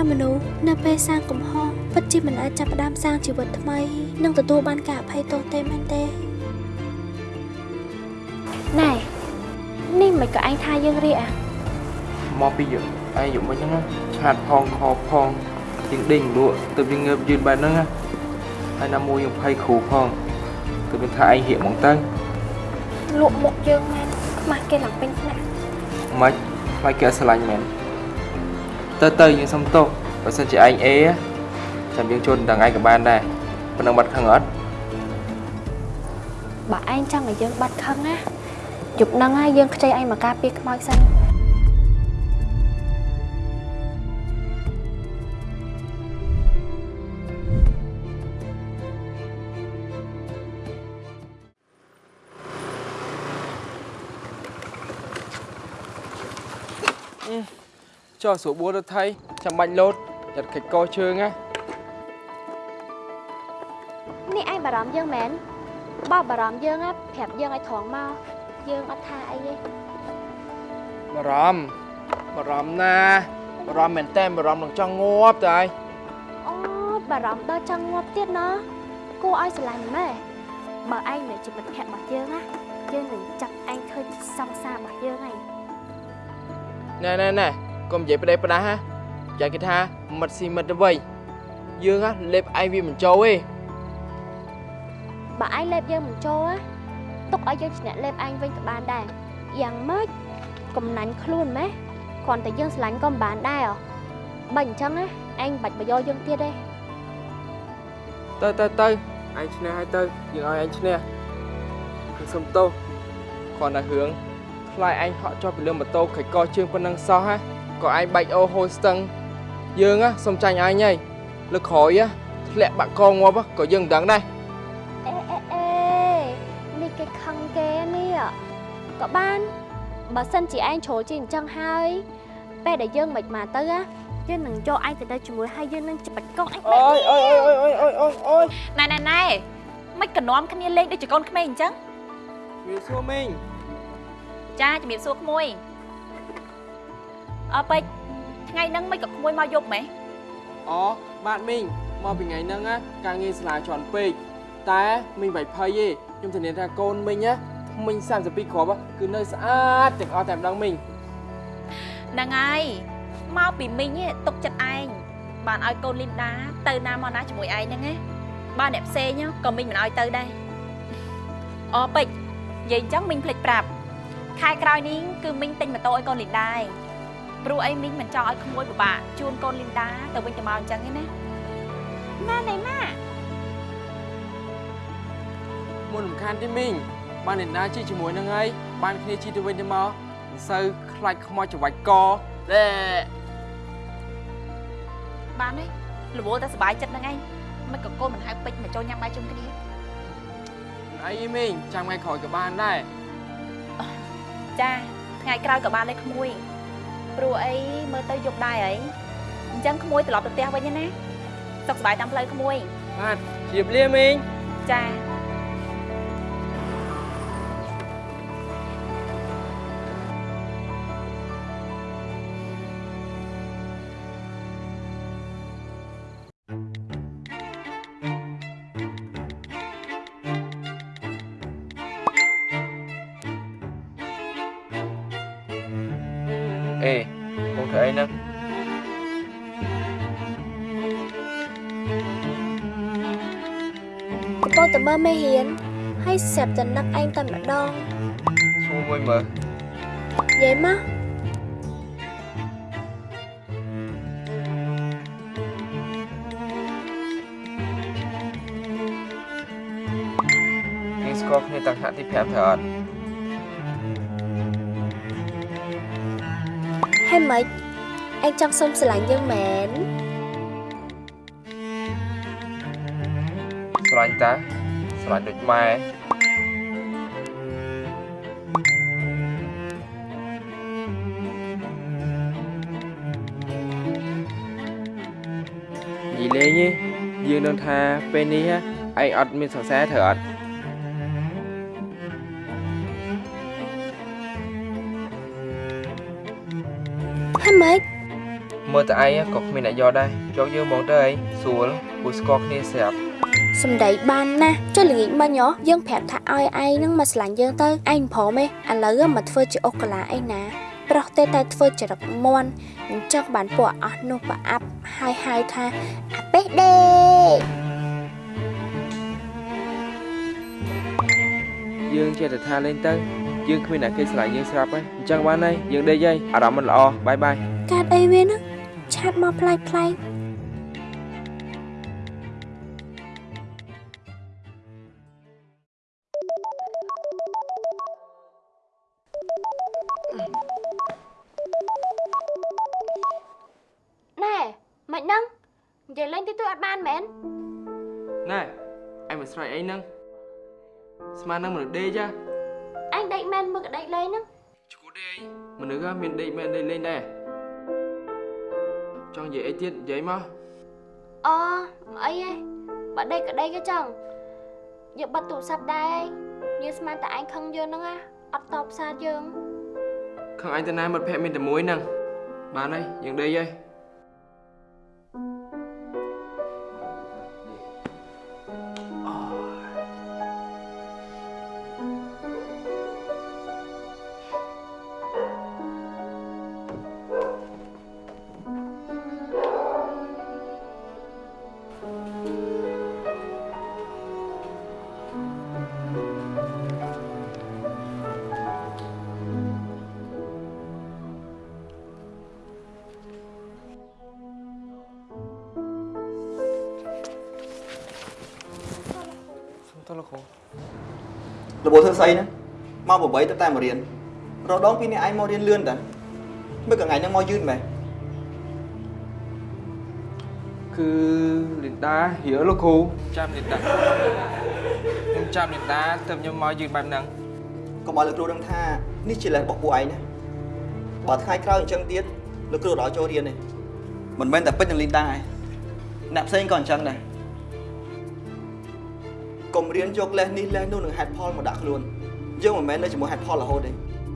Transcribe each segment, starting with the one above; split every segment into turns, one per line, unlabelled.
ការមនុស្សនៅពេលសាងកំហុសពិតជាមិនអាចចាប់ផ្ដើមសាងជីវិតថ្មី និងទទួលបានការអភ័យទោសទេមែនទេណែនេះមិនក៏ឯងថាយើងរៀកអា
មកពីយើងឯងយកមិញហ្នឹងណាឆាតផងខផងទៀងដេញលក់ទៅវាងើបយឺនបែបហ្នឹងណាហើយណាមួយយើងភ័យគ្រូផងទៅវាថាឯងហៀកហ្មងទៅ
លក់មុខយើងមែនខ្មាស់គេឡើងពេញថ្នាក់
មិនខ្លាចគេអត់ស្រឡាញ់មែន ទៅទៅយើងសុំទោសបើសិនជាឯងអេចាំយើងជន់ដល់ឯងក៏បានដែរប៉ុណ្ណឹងបាត់ខឹងអត់
បើឯងចង់ឲ្យយើងបាត់ខឹងណាយប់ហ្នឹងហើយយើងខ្ចីឯងមកការពារខ្មោចសិន
ចុះស្រួលបួនទៅថៃចាំបាច់លោតចាត់កិច្ចកជើងណា
នេះឯងបារម្ភយើងមែនបើបារម្ភយើងណាប្រាប់យើងឲ្យត្រង់មកយើងអត់ថាអីទេ
បារម្ភបារម្ភណាបារម្ភមែនតើបារម្ភនឹងចង់ងាប់តើឯង
អូបារម្ភដល់ចង់ងាប់ទៀតណោះគួរឲ្យស្រឡាញ់ម៉ែបើឯងនៅជាមិត្តភក្តិរបស់យើងណាយើងនឹងចាប់ឯងធ្វើជាសង្សាររបស់យើងហើយ
ណែណែណែ កុំនិយាយផ្ដេសផ្ដាស់ណាចាគេថាមិត្តស៊ីមិត្តទៅវិញយើងណាលេបឯងវាមិនចូលទេ
បើឯងលេបយើងមិនចូលណាទុកឲ្យយើងឈ្នះលេបឯងវិញក៏បានដែរយ៉ាងម៉េចកំណាញ់ខ្លួនម៉េះគ្រាន់តែយើងស្រឡាញ់ក៏មិនបានដែរហ៎បើអញ្ចឹងណាឯងមិនបាច់បយោយើងទៀតទេ
ទៅទៅទៅឯងឈ្នះហើយទៅយើងឲ្យឯងឈ្នះគឺសុំទោសគ្រាន់តែរឿងខ្លាចឯងហក់ចុះពីលើម៉ូតូខិចកជើងប៉ុណ្ណឹងសោះហ៎ ក៏ឯងបាច់អូហូរស្ទឹងយើងណាសុំចាញ់ឯងហើយលើក្រោយណាធ្លាក់បាក់កងាប់ហ៎ក៏យើងមិនដឹងដែរ
អេអេអេនេះគេខឹងគេនេះក៏បានបើសិនជាឯងជ្រុលជាអញ្ចឹងហើយពេលដែលយើងមិនមកទៅណាយើងនឹងចូលឯងទៅទៅជាមួយហើយយើងនឹងច្បាច់កងឯង
អូយអូយអូយអូយអូយអូយអូយ
ណែណែណែមិនកណ្នាំគ្នាលេងដូចជាកូនក្មេងអញ្ចឹង
វាសួរមីង
ចាជំរាបសួរក្មួយ អើពេជ្រថ្ងៃហ្នឹងមិនក៏ក្មួយមកយប់ម៉េះ
អូបាទមីងមកពីថ្ងៃហ្នឹងណាការងារស្លាជន់ពេកតែមីងបាច់ភ័យទេខ្ញុំធានាថាកូនមីងណាមីង32គ្រាប់គឺនៅស្អាតទាំងអស់តែម្ដងមីង
ហ្នឹងហើយមកពីមីងឯងទុកចិត្តឯងបានឲ្យកូនលីនដាទៅណាមកណាជាមួយឯងហ្នឹងណាបើអ្នកផ្សេងក៏មីងមិនឲ្យទៅដែរអូពេជ្រនិយាយអញ្ចឹងមីងភ្លេចប្រាប់ខែក្រោយនេះគឺមីងទិញម៉ូតូឲ្យកូនលីនដាឯង ព្រោះអីមីងមិនចង់ឲ្យក្មួយពិបាកជូនកូនលីនដាទៅវិញទៅមកអញ្ចឹងទេណាម៉ាណៃម៉ា
មុនរំខានទេមីងបានអ្នកណាជីជាមួយនឹងហើយបានគ្នាជីទៅវិញទៅមកមិនសូវខ្លាចខ្មោចច្រវាច់កតែ
បានទេរវល់តែសុបាយចិត្តហ្នឹងឯងមិនក៏កូនមិនហៅពេជ្រមកចូលញ៉ាំបាយជុំគ្នា
អីមីងចាំថ្ងៃក្រោយក៏បានដែរ
ចាថ្ងៃក្រោយក៏បានដែរក្មួយ ព្រោះអីមើលទៅយប់ដែរអីអញ្ចឹងក្មួយត្រឡប់ទៅផ្ទះវិញណាសុខសប្បាយតាមផ្លូវក្មួយ
បាទជៀបលាមីង
ចា
អេបងធ្វើអីហ្នឹង
កំពុងតែមើលមេរៀនហើយស្រាប់តែនឹកឯងតែម្ដង
ឈ្មោះមួយមើល
និយាយមក
គេស្គាល់គ្នាតាំងថ្នាក់ទី5ទៅអត់
ម៉េចឯងចង់សុំស្រឡាញ់យើងមែន
ស្រឡាញ់តាស្រឡាញ់ដូចម៉ែនិយាយលេងទេយើងនឹងថាពេលនេះហ៎ឯងអត់មានសង្សារត្រូវអត់
ម៉េច
មើលតែឯងក៏គ្មានអ្នកយកដែរយកយើងមកទៅអីស្រួលពូស្គាល់គ្នាស្រាប់
សំដីបានណាស់ចុះល្ងាចមិញហ៎យើងប្រាប់ថាឲ្យឯងនឹងមកឆ្លាញ់យើងទៅឯងព្រមទេឥឡូវមកធ្វើជាអុកកាឡាអីណាប្រុសទេតែធ្វើចរិតមន់អញ្ចឹងបានពួកអស់នោះប្រអាប់ហើយហៅថាអាបេះដេ
យើងចេះតែថាលេងទៅយើងគ្មានអ្នកគេស្រឡាញ់យើងស្រាប់ហើយអញ្ចឹងបានហើយយើងដេកហើយអារម្មណ៍មិនល្អបាយបាយ
កាត់អីវាហ្នឹង ឆាតមកប្លែកប្លែកណែមិនហ្នឹងនិយាយលេងទីទួយអត់បានមែន
ណែឯងមិនស្រ័យអីហ្នឹងស្មាននឹងមនុស្សដេកចា
អញដេកមែនមើលកដេកលេងហ្នឹង
ឈួតទេអីមនុស្សហ៎មានដេកមែនដេកលេងដែរ ចង់និយាយអីទៀតនិយាយមក
អអីហេបើដេកក៏ដេកក៏ចឹងយកបាត់ទូរស័ព្ទដែរយើងស្មានតែឯងខឹងយើងហ្នឹងណាអត់តបសារយើង
ខឹងឯងទៅណាមិត្តភក្តិមានតែមួយហ្នឹងបានហើយយើងដេកហើយ ស្អី
ណាមក8ទៅតែមករៀនរដងពីនេះឯងមករៀនលឿនតាមើលកថ្ងៃហ្នឹងមកយឺតមែន
គឺលីនដារៀលលោកគ្រូចាំលីនដាខ្ញុំចាំលីនដាទៅខ្ញុំមកយឺតបែបហ្នឹង
កុំឲ្យលោកគ្រូដឹងថានេះជាលេសរបស់ពួកឯងណាបើថ្ងៃក្រោយអញ្ចឹងទៀតលោកគ្រូដល់ចូលរៀនទេមិនមែនតែពេជ្រនឹងលីនដាឯងអ្នកផ្សេងក៏អញ្ចឹងដែរ កុំរៀនយកលេសនេះលេសនោះនឹងហេតុផលមកដាក់ខ្លួនយើងមិនមែននៅជាមួយហេតុផលរហូតទេ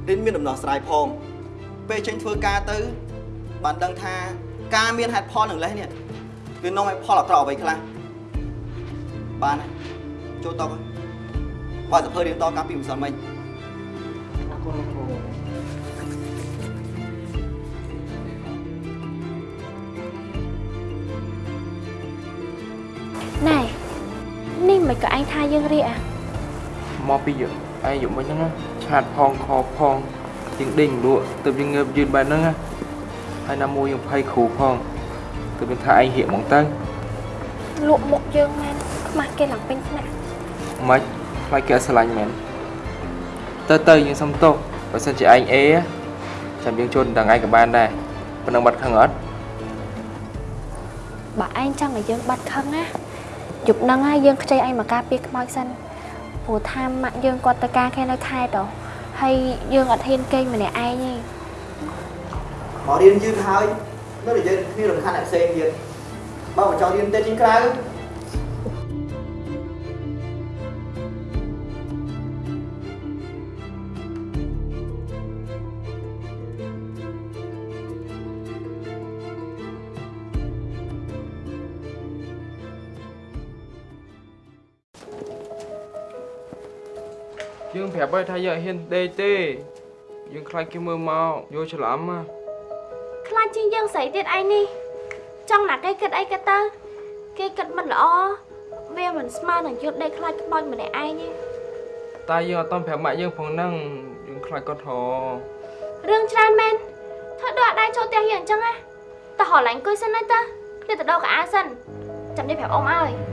រៀនមានដំណោះស្រាយផងពេលចេញធ្វើការទៅបានដឹងថាការមានហេតុផលនឹងលេសនេះវានាំឲ្យផលអាក្រក់អ្វីខ្លះបានហើយចូលតបបើសភើរៀនតកាលពីម្សិលមិញ
អរគុណលោកគ្រូ
ងថាយើងរៀកអា
មកពីយកឯងយកមិនហ្នឹងណាឆាតផងខផងជាងដេញលក់ទៅយើងងើបយឺតបែបហ្នឹងណាហើយណាមួយយើងភ័យគ្រូផងទៅយើងថាឯងហៀកហ្មងទៅ
លក់មុខយើងមែនខ្មាស់គេឡើងពេញថ្នាក់
មិនខ្លាចគេអត់ស្រឡាញ់មែនទៅទៅយើងសុំទោសបើសិនជាឯងអេចាំយើងចូលដល់ឯងក៏បានដែរប៉ុណ្ណឹងបាត់ខឹងអត់
បើឯងចង់ឲ្យយើងបាត់ខឹងណា យប់ហ្នឹងហើយយើងខ្ចីឯងមកការពារខ្មោចសិនព្រោះថាម៉ាក់យើងគាត់ទៅការគេនៅខេត្តហ៎ហើយយើងអត់ហ៊ានគេងម្នាក់ឯងទេ
មករៀនយឺតហើយនៅតែយើងគ្នារំខានអ្នកផ្សេងទៀតបើមិនចង់រៀនទេជាងក្រៅ
ប្រាប់ហើយថាយើងអត់ហ៊ានដេកទេយើងខ្លាចគេមើលមកយកច្រឡំណា
ខ្លាចជាងយើងស្រីទៀតឯងនេះចង់ណាគេគិតអីគេទៅគេគិតមិនល្អវាមិនស្មើនឹងយើងដេកខ្លាចខ្មោចម្នាក់ឯងទេ
តែយើងអត់តន់ប្រាប់ម៉ាក់យើងផងហ្នឹងយើងខ្លាចគាត់ហៅ
រឿងច្រើនមែនធ្វើដូចអត់ដែរចូលផ្ទះយើងអញ្ចឹងណាតោះហៅឡាញ់អង្គុយសិនហើយតើគ្នាទៅដោកៅអៅសិនចាំនេះប្រាប់អ៊ំឲ្យ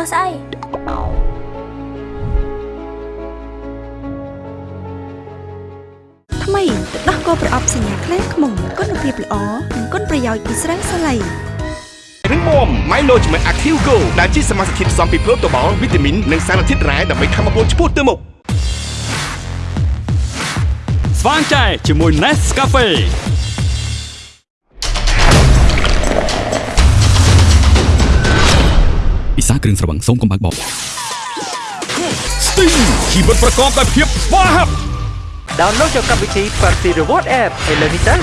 មើលស្អី
ថ្មីទឹកដោះគោប្រអប់សញ្ញាខ្លាំងខ្មុំគុណភាពល្អនិងគុណប្រយោជន៍ពីស្រាសាឡៃ
រឹងមាំ Management Active Go ដែលជាសមាសធាតុផ្សំពីប្រូតូបាល់វីតាមីននិងសារធាតុរ៉ែដើម្បីធ្វើឲ្យពលឆ្ពោះទៅមុខ
ស្វាងចែជាមួយ Nescafe គ្រឿងស្រវឹងសូមកុំបើកបប Sting ជីវិតប្រកបដោយភាពស្វាហាប់
ដោនឡូតយកកម្មវិធី Party Reward App ឥឡូវនេះទៅ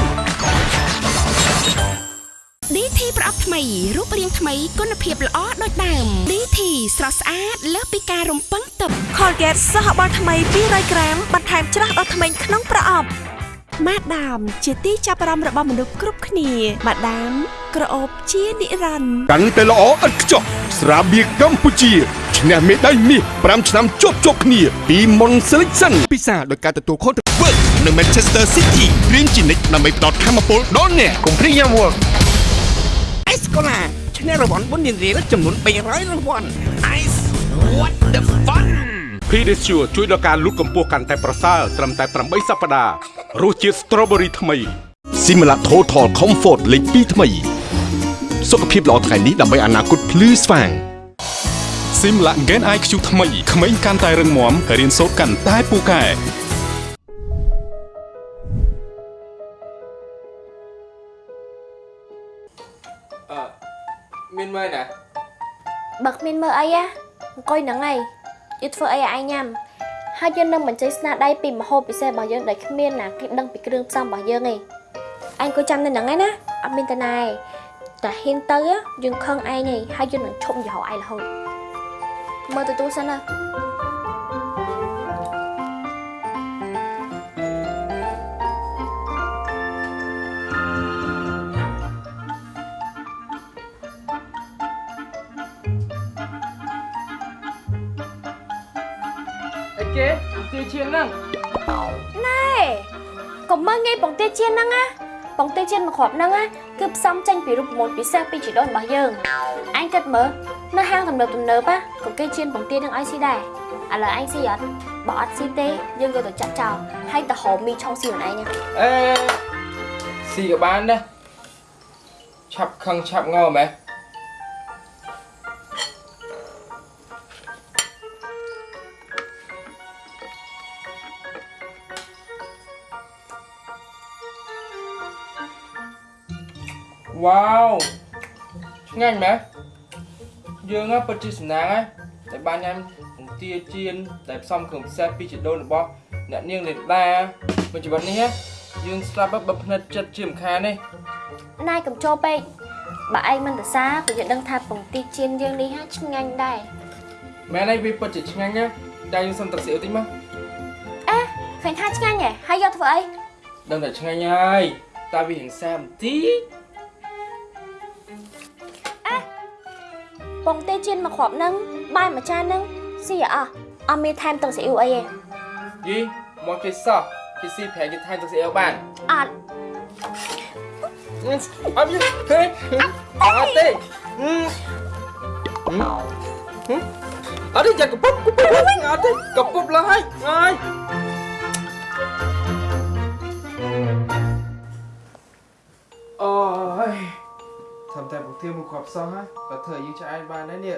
DT ប្រអប់ថ្មីរូបរាងថ្មីគុណភាពល្អដូចដើម DT ស្រស់ស្អាតលើសពីការរំពឹងទុក Colgate សហបាល់ថ្មី200ក្រាមបន្ថែមច្រាស់ដល់ថ្មីក្នុងប្រអប់ម៉ាដាមជាទីចាប់អារម្មណ៍របស់មនុស្សគ្រប់គ្នាម៉ាដាមក្រអូបជានិរន្តរ៍
កាន់តែល្អឥតខ្ចោះ ស្រាបៀរកម្ពុជាឈ្នះមេដាយមាស5ឆ្នាំជាប់ជាប់គ្នាពី Mon Selection ពិសាដោយការទទួលខុសត្រូវ Work នៅ Manchester City រៀនជានិច្ចដើម្បីផ្ដល់ធម៌ពលដល់អ្នក Comprehensive Work
អេសកូឡាឈ្នះរង្វាន់បុណ្យរៀលចំនួន300រង្វាន់ Ice what the fun
Pedicure ជួយដល់ការលូតកម្ពស់កាន់តែប្រសើរត្រឹមតែ8សប្តាហ៍រសជាតិ Strawberry ថ្មី Simla Total Comfort លេខ2ថ្មី សុខភាពល្អថ្ងៃនេះដើម្បីអនាគតភ្លឺស្វាង
Simla Gen IQ ថ្មីក្មេងកាន់តែរឹងមាំរៀនសូត្រកាន់តែពូកែ
អឺមានមើលណា
បើគ្មានមើលអីណាអង្គុយហ្នឹងហើយយើងធ្វើអីឲ្យឯងញ៉ាំហើយយើងនឹងបញ្ចេញស្នាដៃពីម្ហូបពិសេសរបស់យើងដែលគ្មានណាគេដឹងពីគ្រឿងផ្សំរបស់យើងឯងអញក៏ចាំនៅហ្នឹងហើយណាអត់មានតាណាឯង តែហ៊ានទៅណាយើងខឹងឯងឯងហើយយើងនឹងឈប់យល់ឯងរហូតមើលទៅទូសិនណា
អីគេទីឈៀនហ្នឹង
ណែកុំមើលងាយបងទាជៀនហ្នឹងណា បងទាជៀនមកគ្រាប់ហ្នឹងណាគឺផ្សំចេញពីរូបមន្តពិសេសពីជីដូនរបស់យើងអញគិតមើលនៅហាងទំនើបទំនើបណាក៏គេជៀនបងទានឹងឲ្យស៊ីដែរឥឡូវអញស៊ីអត់បើអត់ស៊ីទេយើងយកទៅចាក់ចោលហើយទៅហៅមីឆុងស៊ីខ្លួនឯងណា
អេស៊ីក៏បានដែរឆាប់ខឹងឆាប់ងើមែន វ៉ាវឆ្ងាញ់មែនយើងហ៎ពិតជាសំណាងហើយដែលបានញ៉ាំបង្ទាចៀនដែលផ្សំគ្រឿងផ្សេងពីជីដូនរបស់អ្នកនាងលេនដាមួយជីវិតនេះហ៎យើងស្លាប់ហើយបើភ្និតចិត្តជាមិនខានទេ
ណែកុំចូលពេកបើឯងមិនទៅសារក៏យើងដឹងថាបងទាជៀនយើងនេះហាឆ្ងាញ់ដែរ
មែនហើយវាពិតជាឆ្ងាញ់ណាស់តែយើងសុំទឹកស៊ីអ៊ូតិចមក
អេឃើញថាឆ្ងាញ់ហ៎ហើយយកធ្វើអី
ដឹងតែឆ្ងាញ់ហើយតែវារៀងសាបន្តិច
បងទេជៀនមកគ្រាប់ហ្នឹងបាយមួយចានហ្នឹងស៊ីអស់អត់មានថែមទឹកស៊ីអ៊ូអីទេ
យីមកគេសោះគេស៊ីប្រែគេថែមទឹកស៊ីអ៊ូបាន
អត់
អត់យីហេអត់ទេអត់ទេយ៉ាកពុបកពុបវិញអត់ទេកពុបឡើយហើយ ធ្វើតែពុកទៀមកគ្រាប់សោះហ៎បើធ្វើឲ្យយើងឆ្អែតបានដែរនេះ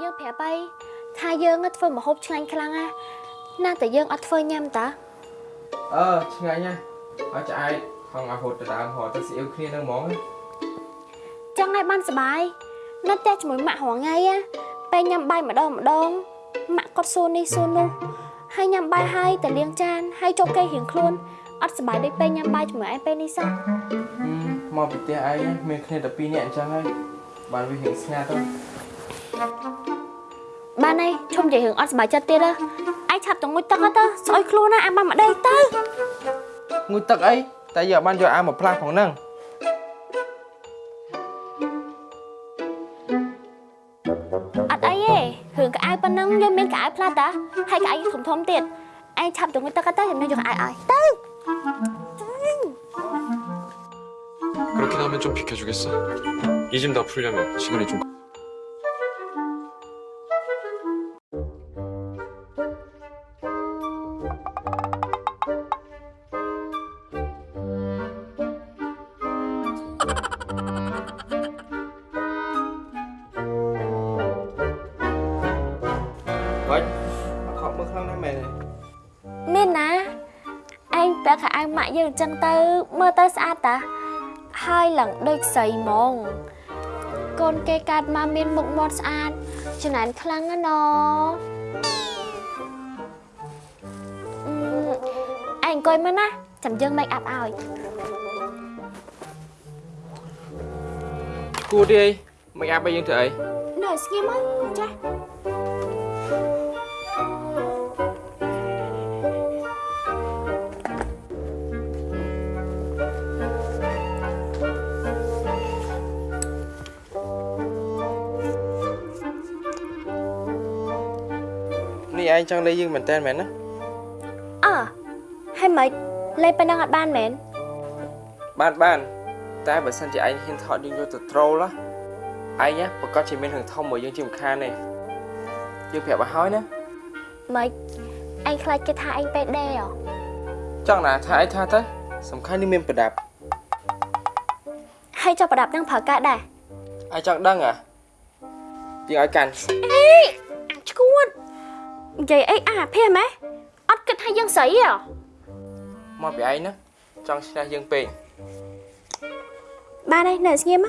យើងប្រាប់អីថាយើងធ្វើម្ហូបឆ្ងាញ់ខ្លាំងណាស់ណាតែយើងអត់ធ្វើញ៉ាំតា
អឺឆ្ងាញ់ណាស់ឲ្យឆ្អែតហងអាហូតទៅដើមហោទៅស៊ីអ៊ូគ្នានឹងហ្មង
ចឹងហើយបានសុបាយនៅផ្ទះជាមួយម៉ាក់រងថ្ងៃណាពេលញ៉ាំបាយម្ដងម្ដងម៉ាក់គាត់សួរនេះសួរនោះហើយញ៉ាំបាយហើយតែលាងចានហើយចូលគេរៀងខ្លួនអត់សុបាយដូចពេលញ៉ាំបាយជាមួយឯងពេលនេះសោះ
មកពីផ្ទះឯងមានគ្នាតែ2នាក់អញ្ចឹងហើយបានវារៀងស្ងាត់ទៅ
បានហើយឈុំនិយាយរឿងអត់សុបាយចិត្តទៀតហ៎ឯងឆាប់ទៅងុយទឹកហ៎ទៅស្អុយខ្លួនណាអាបានម្ដេចទៅ
ងូតទឹកអីតែយកបានយកអាមកផ្លាស់ផងហ្នឹង
អត់អីទេរឿងកៅអៅប៉ុណ្ណឹងយើងមានកៅអៅផ្លាស់តាហើយកៅអៅធំធំៗទៀតឯងឆាប់ទៅងុយទឹកហ៎ទៅខ្ញុំយកកៅអៅឲ្យទៅ
그렇게 나면 좀 비켜주겠어? 이 짐 다 풀려면 시간이 좀...
Vậy, không bước hơn đấy mẹ này Nên à, anh đã khả ăn mãi dừng chân tư, mơ tới xa ta ហើយឡើងដូចស្រីហ្មងកូនគេកាត់មកមានមុខមាត់ស្អាតចំណានខ្លាំងណាស់ណអឺឯងអង្គុយមកណាចាំយើង make up ឲ្យ
គួរទេអីមិនអាប់ឲ្យយើងធ្វើអី
នៅស្ងៀមមកចាស់
ឯងចង់លេងយើងមែនតើមែនណា
អើហើយមិនលេងប៉ុណ្ណឹងអត់បានមែន
បានបានតែបើសិនជាឯងហ៊ានថតយើងយកទៅត្រូលណាឯងណាប្រកាសជាមានរឿងធំមកយើងជាមិនខានទេយើងប្រាប់ឲ្យហើយណា
មិនឯងខ្លាចគេថាឯងពេដេហ៎
ចង់ណាថាឯងថាទៅសំខាន់នេះមានប្រដាប់
ហើយចុះប្រដាប់នឹងប្រើកាសដែរ
ឯងចង់ដឹងអាយើងឲ្យកាន់
អេអាឈួត និយាយអីអាភីហ្មងអត់គិតថាយើងស្រីហ៎
មកពីឯងណាចង់ឈ្នះយើងពេក
បានហើយនៅស្ងៀមម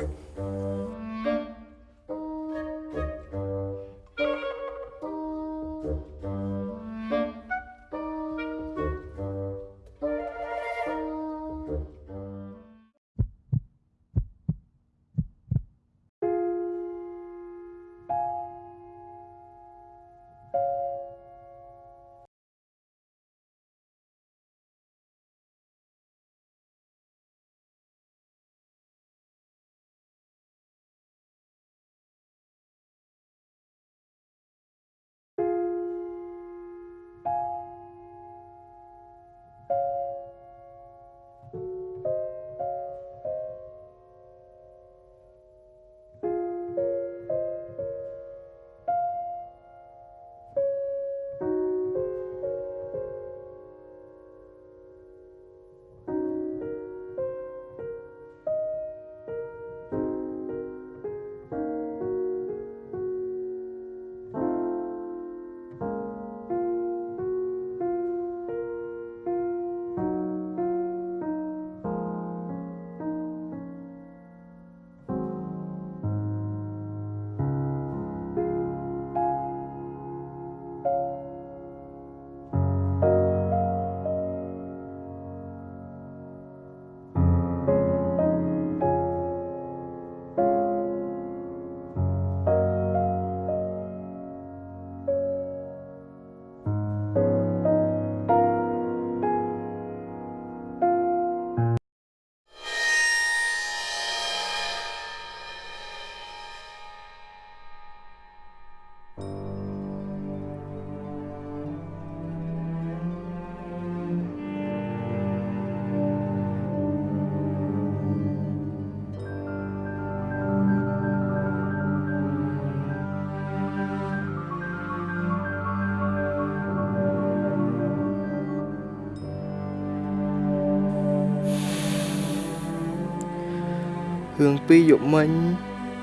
រឿងពីរយប់មិញ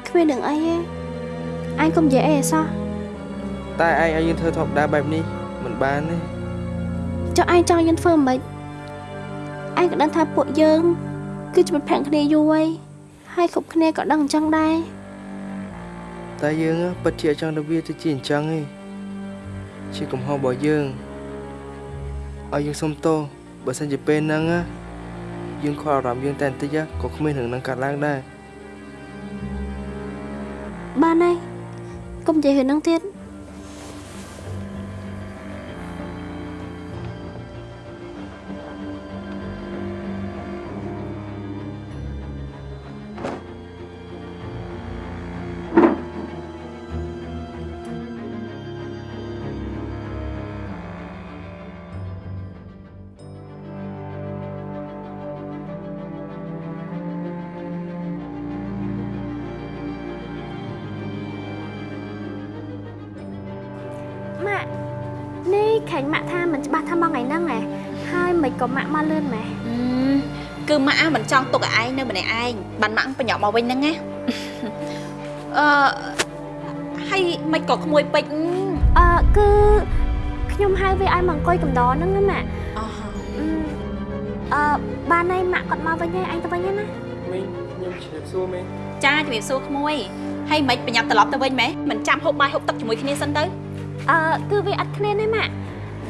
គ្មាននឹងអីទេអញកុំនិយាយអីអសោះ
តែឯងឲ្យយើងធ្វើធម្មតាបែបនេះមិនបានទេ
ចុះឯងចង់យើងធ្វើមិនឯងក៏ដឹងថាពួកយើង គឺជាមិត្តភក្តិគ្នាយូរហើយហើយគ្រប់គ្នាក៏ដឹងអញ្ចឹងដែរ
តែយើងពិតជាចង់ទៅវាទៅជាអញ្ចឹងឯងជាកំហុសរបស់យើងឲ្យយើងសុំទោសបើសិនជាពេលហ្នឹងណាយើងខកអារម្មណ៍យើងតែបន្តិចក៏គ្មានរឿងហ្នឹងកាត់ឡើងដែរ
យកុំនិយាយ នេះខាញ់ម៉ាក់ថាមិនច្បាស់ថាមកថ្ងៃហ្នឹងហ៎ហើយមិនក៏ម៉ាក់មកលឿនម៉ែ
ហឹមគឺម៉ាក់អាមិនចង់ទុកឲ្យឯងនៅម្នាក់ឯងបានម៉ាក់បញ្ញប់មកវិញហ្នឹងណាអឺហើយមិនក៏ក្មួយពេជ្រ
អឺគឺខ្ញុំហៅវាឲ្យមកអង្គុយកំដរហ្នឹងណាម៉ាក់
អស់
អឺអឺបានហើយម៉ាក់គាត់មកវិញហើយអញទៅវិញហើយណា
មីងខ្ញុំជម្រាបសួរមីង
ចាជំរាបសួរក្មួយហើយមិនប្រញាប់ត្រឡប់ទៅវិញម៉េះមិនចាំហូបបាយហូបទឹកជាមួយគ្នាសិនទៅ
អឺគឺវាអត់គ្នាទេម៉ាក់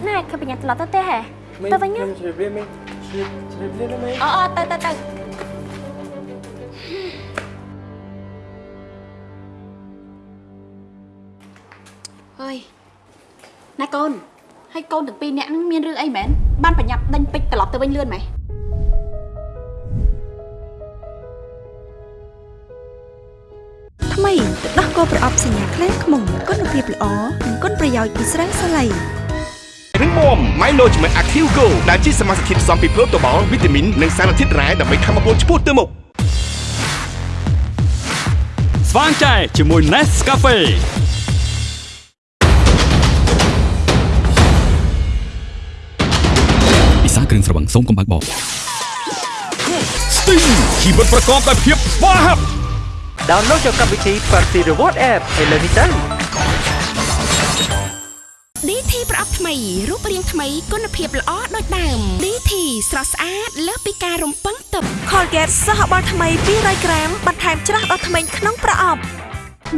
ណែគឺបញ្ញាត្រឡប់ទៅទេហ៎
មីង
ទៅវិញណា
ខ្ញុំជម្រាបលាមីងជម្រាបជម្រាបលាណាមីង
អអទៅទៅទៅអើយណែកូនហើយកូនទាំងពីរនាក់ហ្នឹងមានរឿងអីមែនបានប្រញាប់ដេញពេជ្រត្រឡប់ទៅវិញលឿនម៉េះ
ថ្មីទឹកដោះគោប្រអប់សញ្ញាខ្លែងខ្មុំគុណភាពល្អនិងគុណប្រយោជន៍ពីស្រាសាឡៃ
រឹងមាំ Management Active Go ដែលជាសមាសធាតុផ្សំពីប្រូតូបាល់វីតាមីននិងសារធាតុរ៉ែដើម្បីធ្វើឲ្យពលឆ្ពោះទៅមុខ
ស្វាងចែជាមួយ Nescafe
ពិសាគ្រឿងស្រវឹងសូមកុំបើកបរ
Sting ជីវិតប្រកបដោយភាពស្វាហាប់
ដោនឡូតយកកម្មវិធី Party Reward App ឥឡូវនេះទៅ
DT ប្រអប់ថ្មីរូបរាងថ្មីគុណភាពល្អដូចដើម DT ស្រស់ស្អាតលើសពីការរំពឹងទុក Colgate សហបាល់ថ្មី200ក្រាមបន្ថែមច្រាស់ដល់ថ្មីក្នុងប្រអប់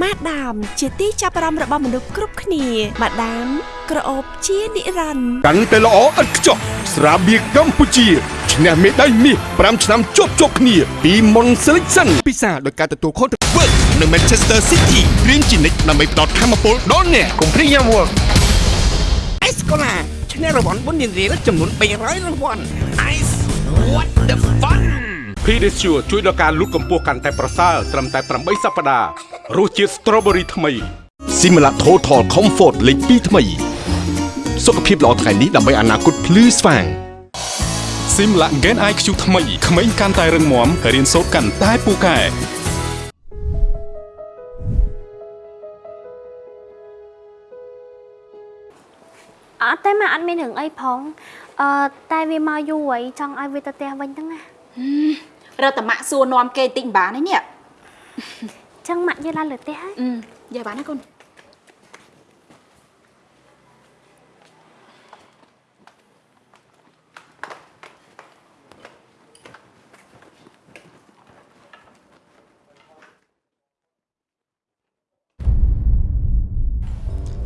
ម៉ាដាមជាទីចាប់អារម្មណ៍របស់មនុស្សគ្រប់គ្នាម៉ាដាមក្រអូបជានិរន្តរ៍
កាន់តែល្អឥតខ្ចោះស្រាបៀរកម្ពុជាឈ្នះមេដាយមាស5ឆ្នាំជាប់ជាប់គ្នាពីមុន Selection ពិសាដោយការទទួលខុសត្រូវ Work នៅ Manchester City រៀនជានិច្ចដើម្បីផ្ដល់ធម៌ពលដល់អ្នក
កុំព្រីយ៉ាំ Work
អេស កូឡាឈ្នះរង្វាន់បុណ្យរៀលចំនួន300រង្វាន់ Ice What the fun
Pedicure ជួយដល់ការលូតកម្ពស់កាន់តែប្រសើរត្រឹមតែ8សប្តាហ៍រសជាតិ Strawberry ថ្មី
Simila Total Comfort លេខ2ថ្មី សុខភាពល្អថ្ងៃនេះដើម្បីអនាគតភ្លឺស្វាង
Simla Gen IQ ថ្មីក្មេងកាន់តែរឹងមាំរៀនសូត្រកាន់តែពូកែ
អត់ទេម៉ាក់អត់មានរឿងអីផងអឺតែវាមកយូរហើយចង់ឲ្យវាទៅផ្ទះវិញហ្នឹងណា
រត់តែម៉ាក់សួរនាំគេតិចមិនបានទេនេះ
អញ្ចឹងម៉ាក់យាយឡើងលើផ្ទះហើយ
អឺយាយបានណាកូន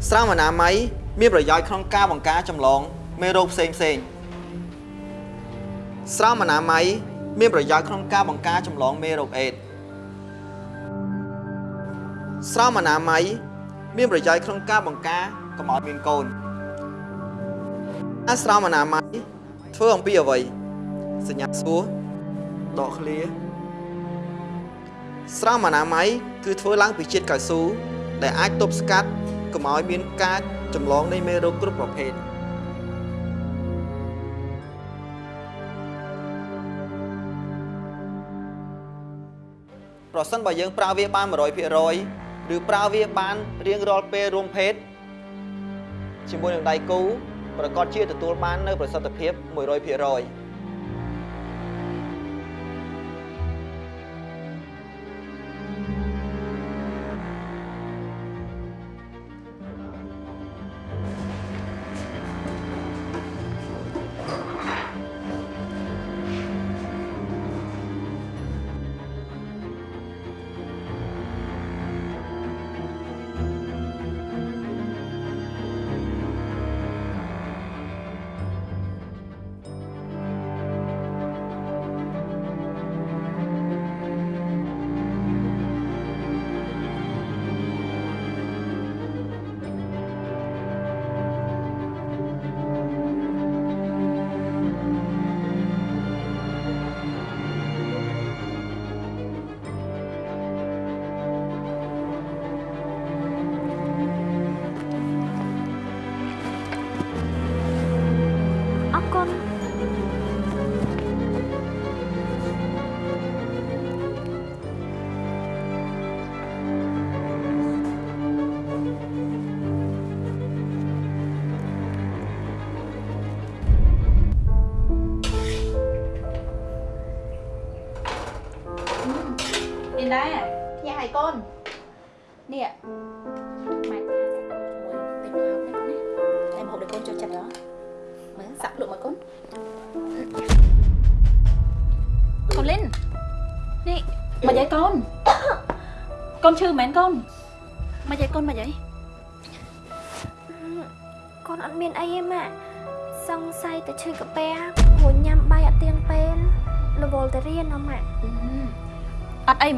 ស្រោមអនាម័យ មានប្រយោជន៍ក្នុងការបង្ការចម្លងមេរោគផ្សេងផ្សេងស្រោមអនាម័យមានប្រយោជន៍ក្នុងការបង្ការចម្លងមេរោគអេដស៍ស្រោមអនាម័យមានប្រយោជន៍ក្នុងការបង្ការកុំឲ្យមានកូនអាស្រោមអនាម័យធ្វើអំពីអ្វីសញ្ញាសួរដកឃ្លាស្រោមអនាម័យគឺធ្វើឡើងពីជាតិកៅស៊ូដែលអាចទប់ស្កាត់កុំឲ្យមានការ ចម្លងនៃមេរោគគ្រប់ប្រភេទប្រសិនបើយើងប្រើវាបាន100%ឬប្រើវាបានរៀងរាល់ពេលរួមភេទជាមួយនឹងដៃគូប្រកាសជាទទួលបាននៅប្រសិទ្ធភាព100%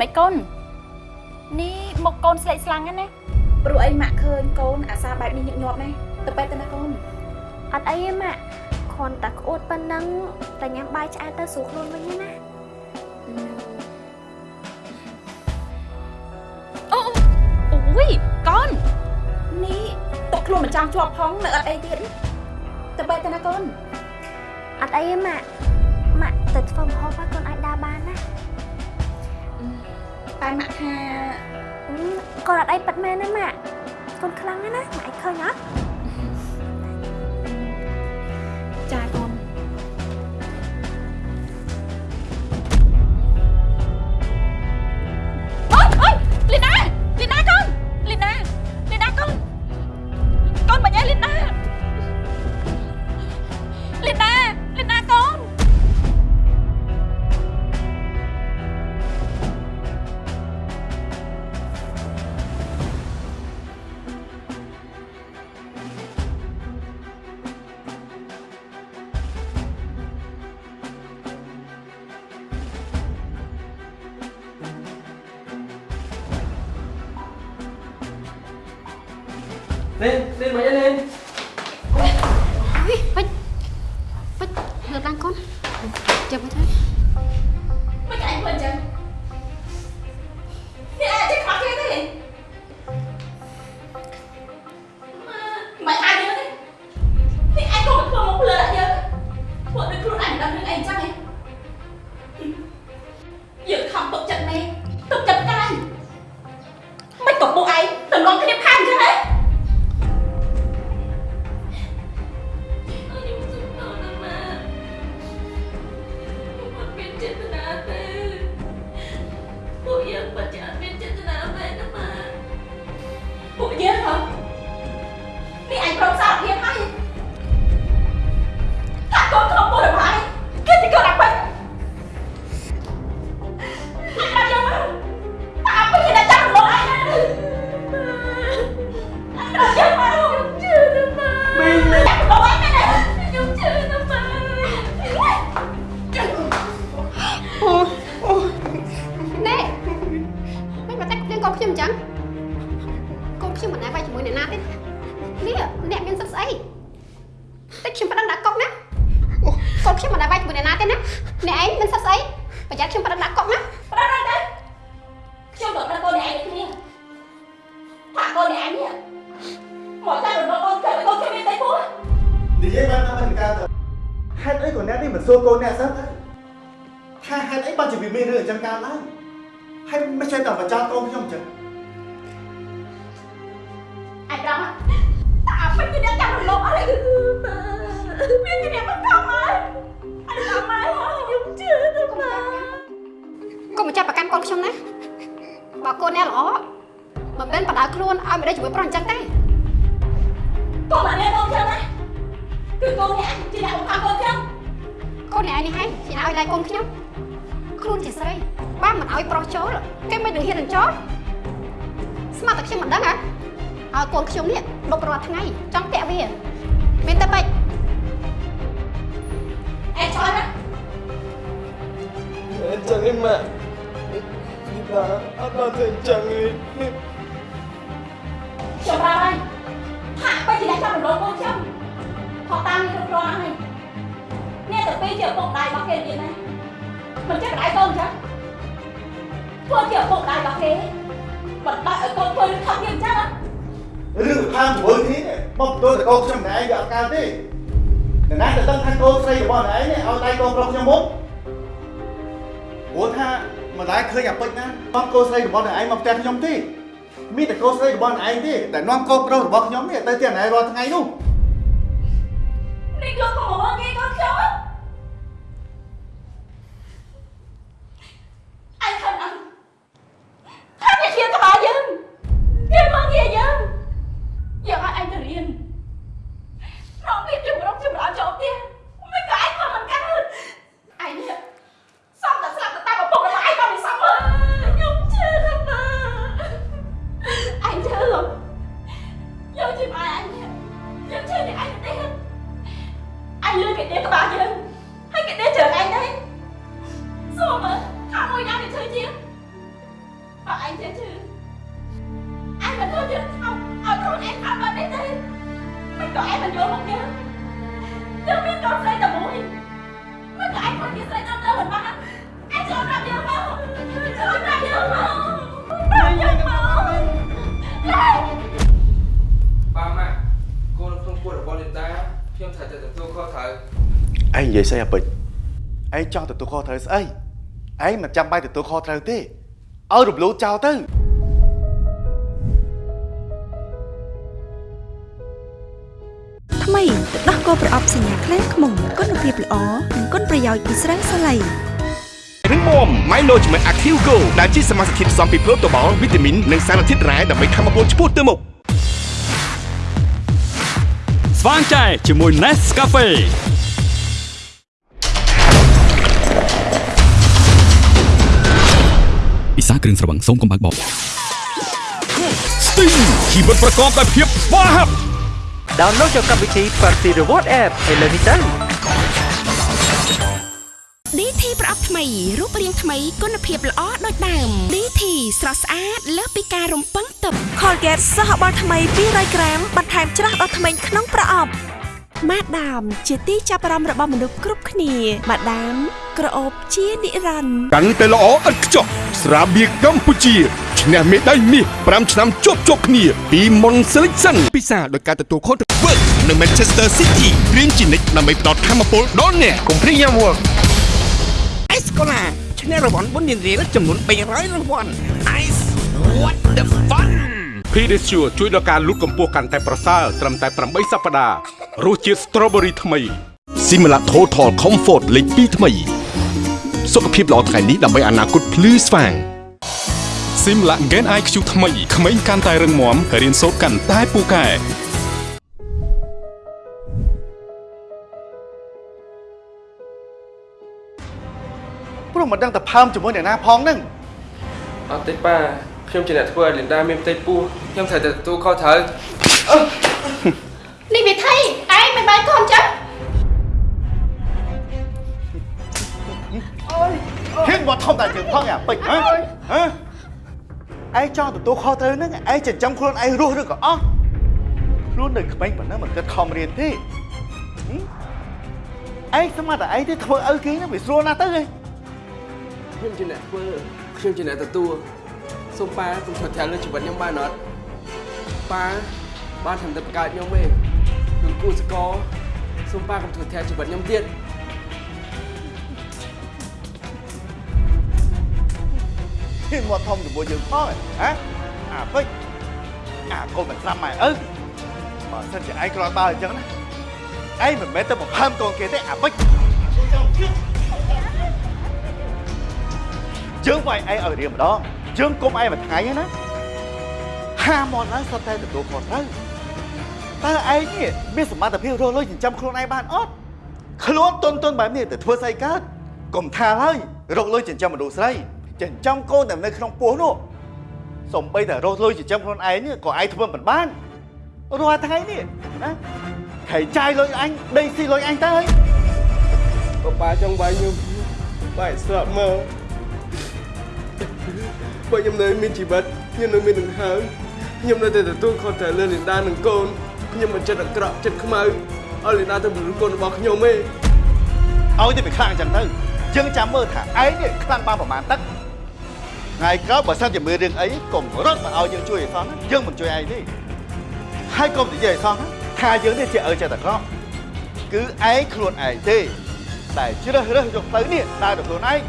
មិនកូននេះមុខកូនស្លេកស្លាំងណាព្រោះអីម៉ាក់ឃើញកូនអាសាបែបនេះញឹកញាប់ណាស់ទៅពេទ្យទៅណាកូន
អត់អីទេម៉ាក់គ្រាន់តែក្អួតប៉ុណ្ណឹងតែញ៉ាំបាយឆ្អែតទៅស្រួលខ្លួនវិញណា
អូអូយកូននេះតក់ខ្លួនមិនចង់ជាប់ផងនៅអត់អីទៀតទៅបែកទៅណាកូន
អត់អីទេម៉ាក់ម៉ាក់ទៅធ្វើម្ហូបហើយកូនអាចដើរបានណា
តែម៉ាក់ថា
កូនអត់អីប៉ិតមែនណាម៉ាក់កូនខ្លាំងណាស់ម៉ាក់ឃើញអត់
ចាកូន ខ្ញុំទេមានតែកូនស្រីរបស់
ឯងទេតែនាំកូ
ន
ប្រុសរប
ស់ខ្ញុំ
នេះទៅ
ទីណែ
រាល់ថ្ងៃនោះ
នេះ
លោកកំហុសងាយកូនខ្ញុំ
ស្អីអាពេជ្រឯងចង់ទទួលខុសត្រូវស្អីឯងមិនចាំបាច់ទទួលខុសត្រូវទេឲ្យរំលោភចោលទៅ
ថ្មីទឹកដោះគោប្រអប់សញ្ញាក្លែងខ្មុំគុណភាពល្អនិងគុណប្រយោជន៍ពីស្រាសាឡៃ
រឹងមាំ Milo ជាមួយ Active Go ដែលជាសមាសធាតុផ្សំពីប្រូតូបាល់វីតាមីននិងសារធាតុរ៉ែដើម្បីធ្វើឲ្យពលឆ្ពោះទៅមុខ
ស្វាងចែជាមួយ Nescafe ពិសាគ្រឿងស្រវឹងសូមកុំបើកបប
Sting ជីវិតប្រកបដោយភាពស្វាហាប់
download យកកម្មវិធី Party Reward App ឥឡូវនេះទៅ
DT ប្រអប់ថ្មីរូបរាងថ្មីគុណភាពល្អដូចដើម DT ស្រស់ស្អាតលើសពីការរំពឹងទុក Colgate សហបាល់ថ្មី200ក្រាមបន្ថែមច្រាស់ដល់ថ្មីក្នុងប្រអប់ ម៉ាដាម ជាទីចាប់អារម្មណ៍របស់មនុស្សគ្រប់គ្នាម៉ាដាម ក្រអូបជានិរន្តរ៍
កាន់តែល្អឥតខ្ចោះស្រាបៀរកម្ពុជាឈ្នះមេដាយមាស5ឆ្នាំជាប់ជាប់គ្នា ពី Mon Selection ពិសាដោយការទទួលខុសត្រូវ Work នៅ Manchester City រៀនជានិច្ចដើម្បីផ្ដល់ធម៌ពលដល់អ្នក
កុំព្រីយ៉ាំ work អេសកូឡាឈ្នះរង្វាន់បុណ្យរៀលចំនួន300រង្វាន់ Ice what the fun
Pedicure ជួយដល់ការលូតកម្ពស់កាន់តែប្រសើរត្រឹមតែ8សប្តាហ៍រសជាតិ strawberry ថ្មី
Simla Total Comfort លេខ2ថ្មី សុខភាពល្អថ្ងៃនេះដើម្បីអនាគតភ្លឺស្វាង
Simla Gen IQ ថ្មីក្មេងកាន់តែរឹងមាំរៀនសូត្រកាន់តែពូកែ
ព្រោះមិនដឹងតែផើមជាមួយអ្នកណាផងហ្នឹង
អត់ទេប៉ា ខ្ញុំជាអ្នកធ្វើឲ្យលីនដាមានផ្ទៃពោះខ្ញុំត្រូវតែទទួលខុសត្រូវ
នេះវិធីឯងមិនបានកូនចឹង
ហ៊ានមកធំតែជើងផងអាពេជ្រហ៎ហ៎ឯងចង់ទទួលខុសត្រូវហ្នឹងឯងចិញ្ចឹមខ្លួនឯងរស់ឬក៏អស់ខ្លួននៅក្មេងប៉ុណ្ណឹងមិនគិតខំរៀនទេហឹមឯងស្មានតែឯងទេធ្វើឪគេហ្នឹងវាស្រួលណាស់ទៅហ៎
ខ្ញុំជាអ្នកធ្វើខ្ញុំជាអ្នកទទួល សូមប៉ាកុំធ្វើត្រាំលើជីវិតខ្ញុំបានអត់ប៉ាបានធ្វើតែបង្កើតខ្ញុំទេគឺគូសកលសូមប៉ាកុំធ្វើត្រាំជីវិតខ្ញុំទៀត
ហ៊ានមកធំជាមួយយើងផងហ៎អាពេជ្រអាកូនមិនស្រាប់ម៉ែឪបើសិនជាឯងគ្រាន់បើអញ្ចឹងណាឯងមិនមែនទៅបង្ហើមកូនគេទេអាពេជ្រយើងវាយឯងឲ្យរៀងម្ដង យើងគុំឯងមួយថ្ងៃហ្នឹងណាហាមកឡើងសុទ្ធតែទទួលខុសត្រូវតើឯងនេះមានសមត្ថភាពរស់លុយចិញ្ចឹមខ្លួនឯងបានអត់ខ្លួនតុនតុនបែបនេះទៅធ្វើស្អីកើតកុំថាហើយរកលុយចិញ្ចឹមមនុស្សស្រីចិញ្ចឹមកូនតែនៅក្នុងពោះនោះសំបីតែរស់លុយចិញ្ចឹមខ្លួនឯងនេះក៏ឯងធ្វើមិនបានរាល់ថ្ងៃនេះណាខៃចាយលុយអញដេកស៊ីលុយអញទៅហើយ
បើប៉ាចង់វាយខ្ញុំបែរស្រាប់មើល បើខ្ញុំនៅមានជីវិតខ្ញុំនៅមានដង្ហើមខ្ញុំនៅតែទទួលខុសត្រូវលើលីនដានិងកូនខ្ញុំមិនចិត្តអាក្រក់ចិត្តខ្មៅឲ្យលីនដាទៅបលូកូនរបស់ខ្ញុំទេ
ឲ្យតែវាខ្លាំងអញ្ចឹងទៅយើងចាំមើលថាឯងនេះខ្លាំងបានប្រមាណទឹកថ្ងៃក្រោយបើសិនជាមានរឿងអីកុំរត់មកឲ្យយើងជួយឲ្យសោះណាយើងមិនជួយឯងទេហើយកុំនិយាយឲ្យសោះណាថាយើងនេះជាឪចិត្តអាក្រក់គឺឯងខ្លួនឯងទេតែជ្រើសរើសយកផ្លូវនេះដើរទៅខ្លួនឯង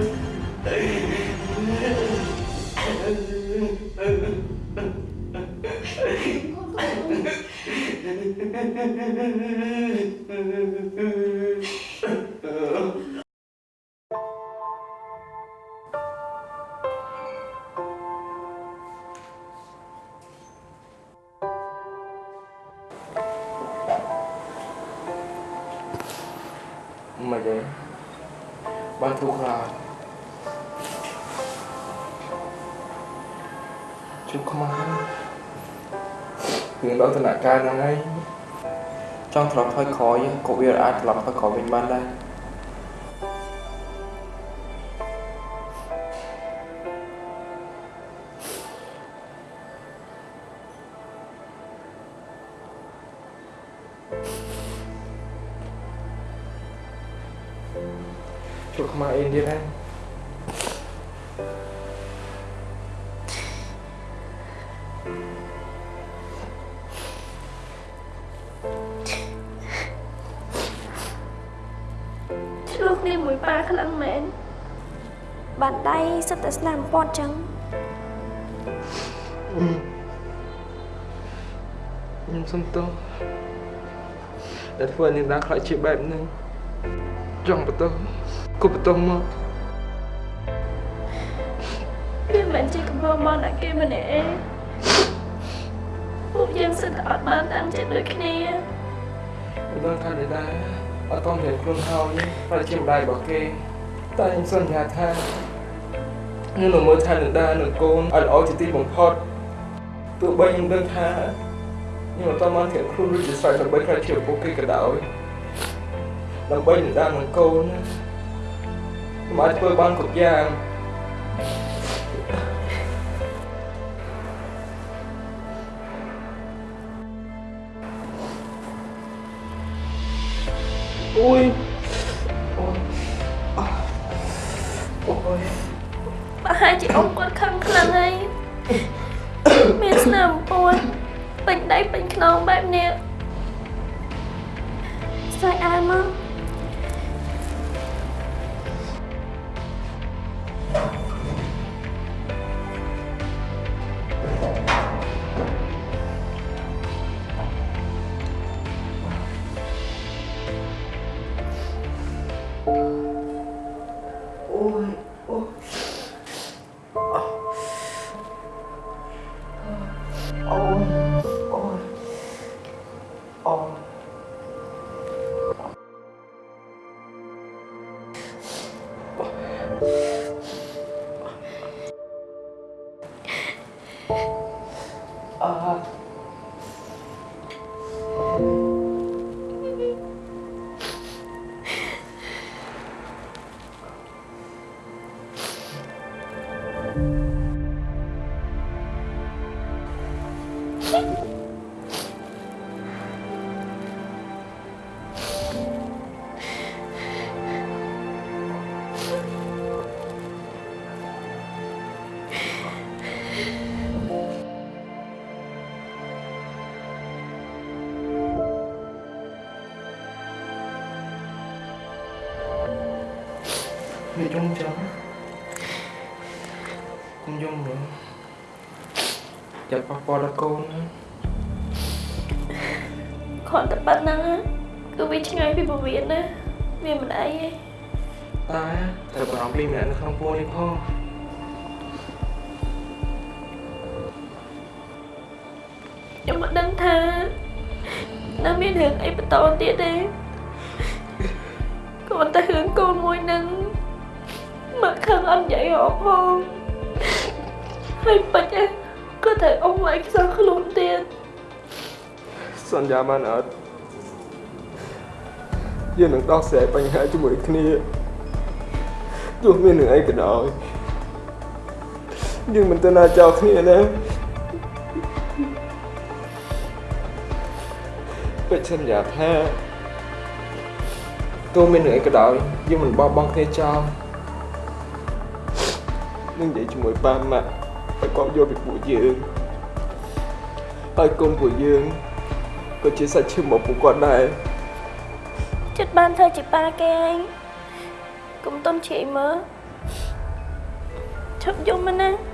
មិនទេបាន ជុំខ្មៅរឿងដល់ដំណាក់កាលហ្នឹងហើយចង់ត្រឡប់ថយក្រោយក៏វាអាចត្រឡប់ថយក្រោយវិញបានដែរជួខ្មៅអីទៀតហ្ឆ្លោះគ្នាមួ
យ
ប៉ាខ្លាំងមែនបានដៃសិតតែស្នាមពាត់ចឹង
ខ្ញុំសុំទោសដែលធ្វើឲ្យនាងតាខ្លាចជាបែបនេះចង់បន្ទោសគប់បន្ទោសមក
វាមិនជាកំហុសបងតែគេម្នាក់ឯង យើងសិតតែអត់បានតាំងចិត្តដូចគ្នា
មិនដឹងថាដែរអត់តរៀនខ្លួនហើយប្រតិជាម្ដាយរបស់គេតែខ្ញុំសន្យាថាខ្ញុំនឹងមើលថែនាងតានិងកូនឲ្យល្អជាទីបំផុតទោះបីខ្ញុំដឹងថាខ្ញុំអត់តបានត្រៀមខ្លួនរួចជាស្រេចដើម្បីខ្លាចជាពួកគេក៏ដោយដើម្បីនាងតានិងកូនខ្ញុំអាចធ្វើបានគ្រប់យ៉ាង អូ
រឿងអីបន្តទៀតទេគ្រាន់តែរឿងកូនមួយនឹងមកខឹងអត់និយាយរកផងហើយបាច់ឯងក៏ត្រូវអ៊ំវាយខ្សោះខ្លួនទៀត
សន្យាបានអត់យើងនឹងដោះស្រាយបញ្ហាជាមួយគ្នាទោះមាននឹងអីក៏ដោយយើងមិនទៅណាចោលគ្នាណា សន្យាថាទោះមាននឹងអីក៏ដោយយើងមិនបោះបង់គ្នាចោលនឹងនិយាយជាមួយប៉ាម៉ាក់ឲ្យគាត់យល់ពីពួកយើងហើយកូនពួកយើងក៏ជាសាច់ឈាមរបស់ពួកគាត់ដែរ
ចិត្តបានធ្វើជាប៉ាគេឯងកុំទុនជ្រាយមើលឈប់យំមកណា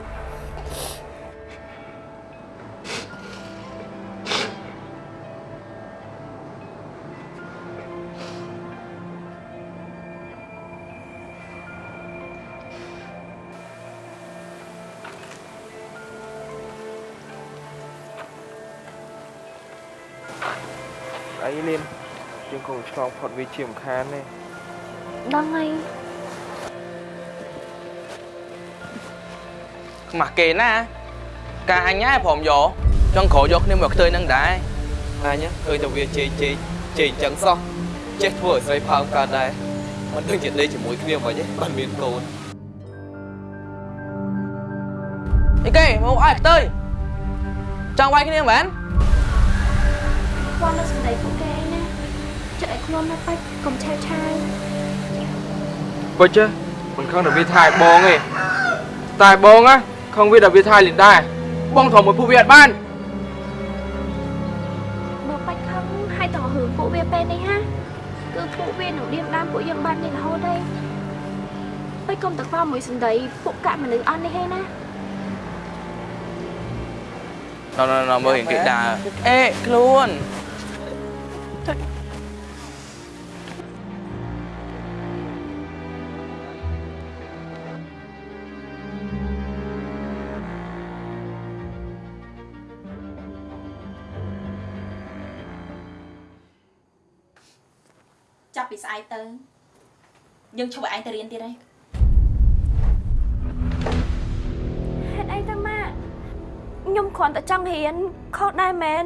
អីលៀនយើងគង់ឆ្លងផុតវាជាមិនខានទេ
ដឹងហើយ
ខ្មាស់គេណាការអញហ่าព្រមយកចង់ក្រោយយកគ្នាមកខ្ទើយនឹងដែរអញឃើញតែវាជេកជេកជេកអញ្ចឹងសោះចេះធ្វើឲ្យស្រីផើមកើតដែរមិនដឹងជាដេកជាមួយគ្នាមិនទេបានមានកូនអីគេមកអើខ្ទើយចង់វាយគ្នាមែន
គាត់នៅសម្ដី ខ្លួននៅបាច់កុំឆាវឆាវ
ពិតមិនខឹងតែវាថាយបងទេតែបងណាខឹងវាតែវាថាយលីនដែរបងធំមួយពួកវាអត់បាន
បើបាច់ខឹងហើយតើរឿងពួកវាពេលនេះហាគឺពួកវានឹងឌៀមដាមពួកយើងបាននេះរហូតទេកុំទៅខ្វល់មួយសន្តីពួកកាក់មនុស្សអស់នេះហេណា
ណណណមើលរៀងគេដើរអេខ្លួន
យើងឈប់ឲ្យឯងទៅរៀនទៀតហើយ
ហេតុអីទៅម៉ាក់ខ្ញុំគ្រាន់តែចង់រៀនខុសដែរមែន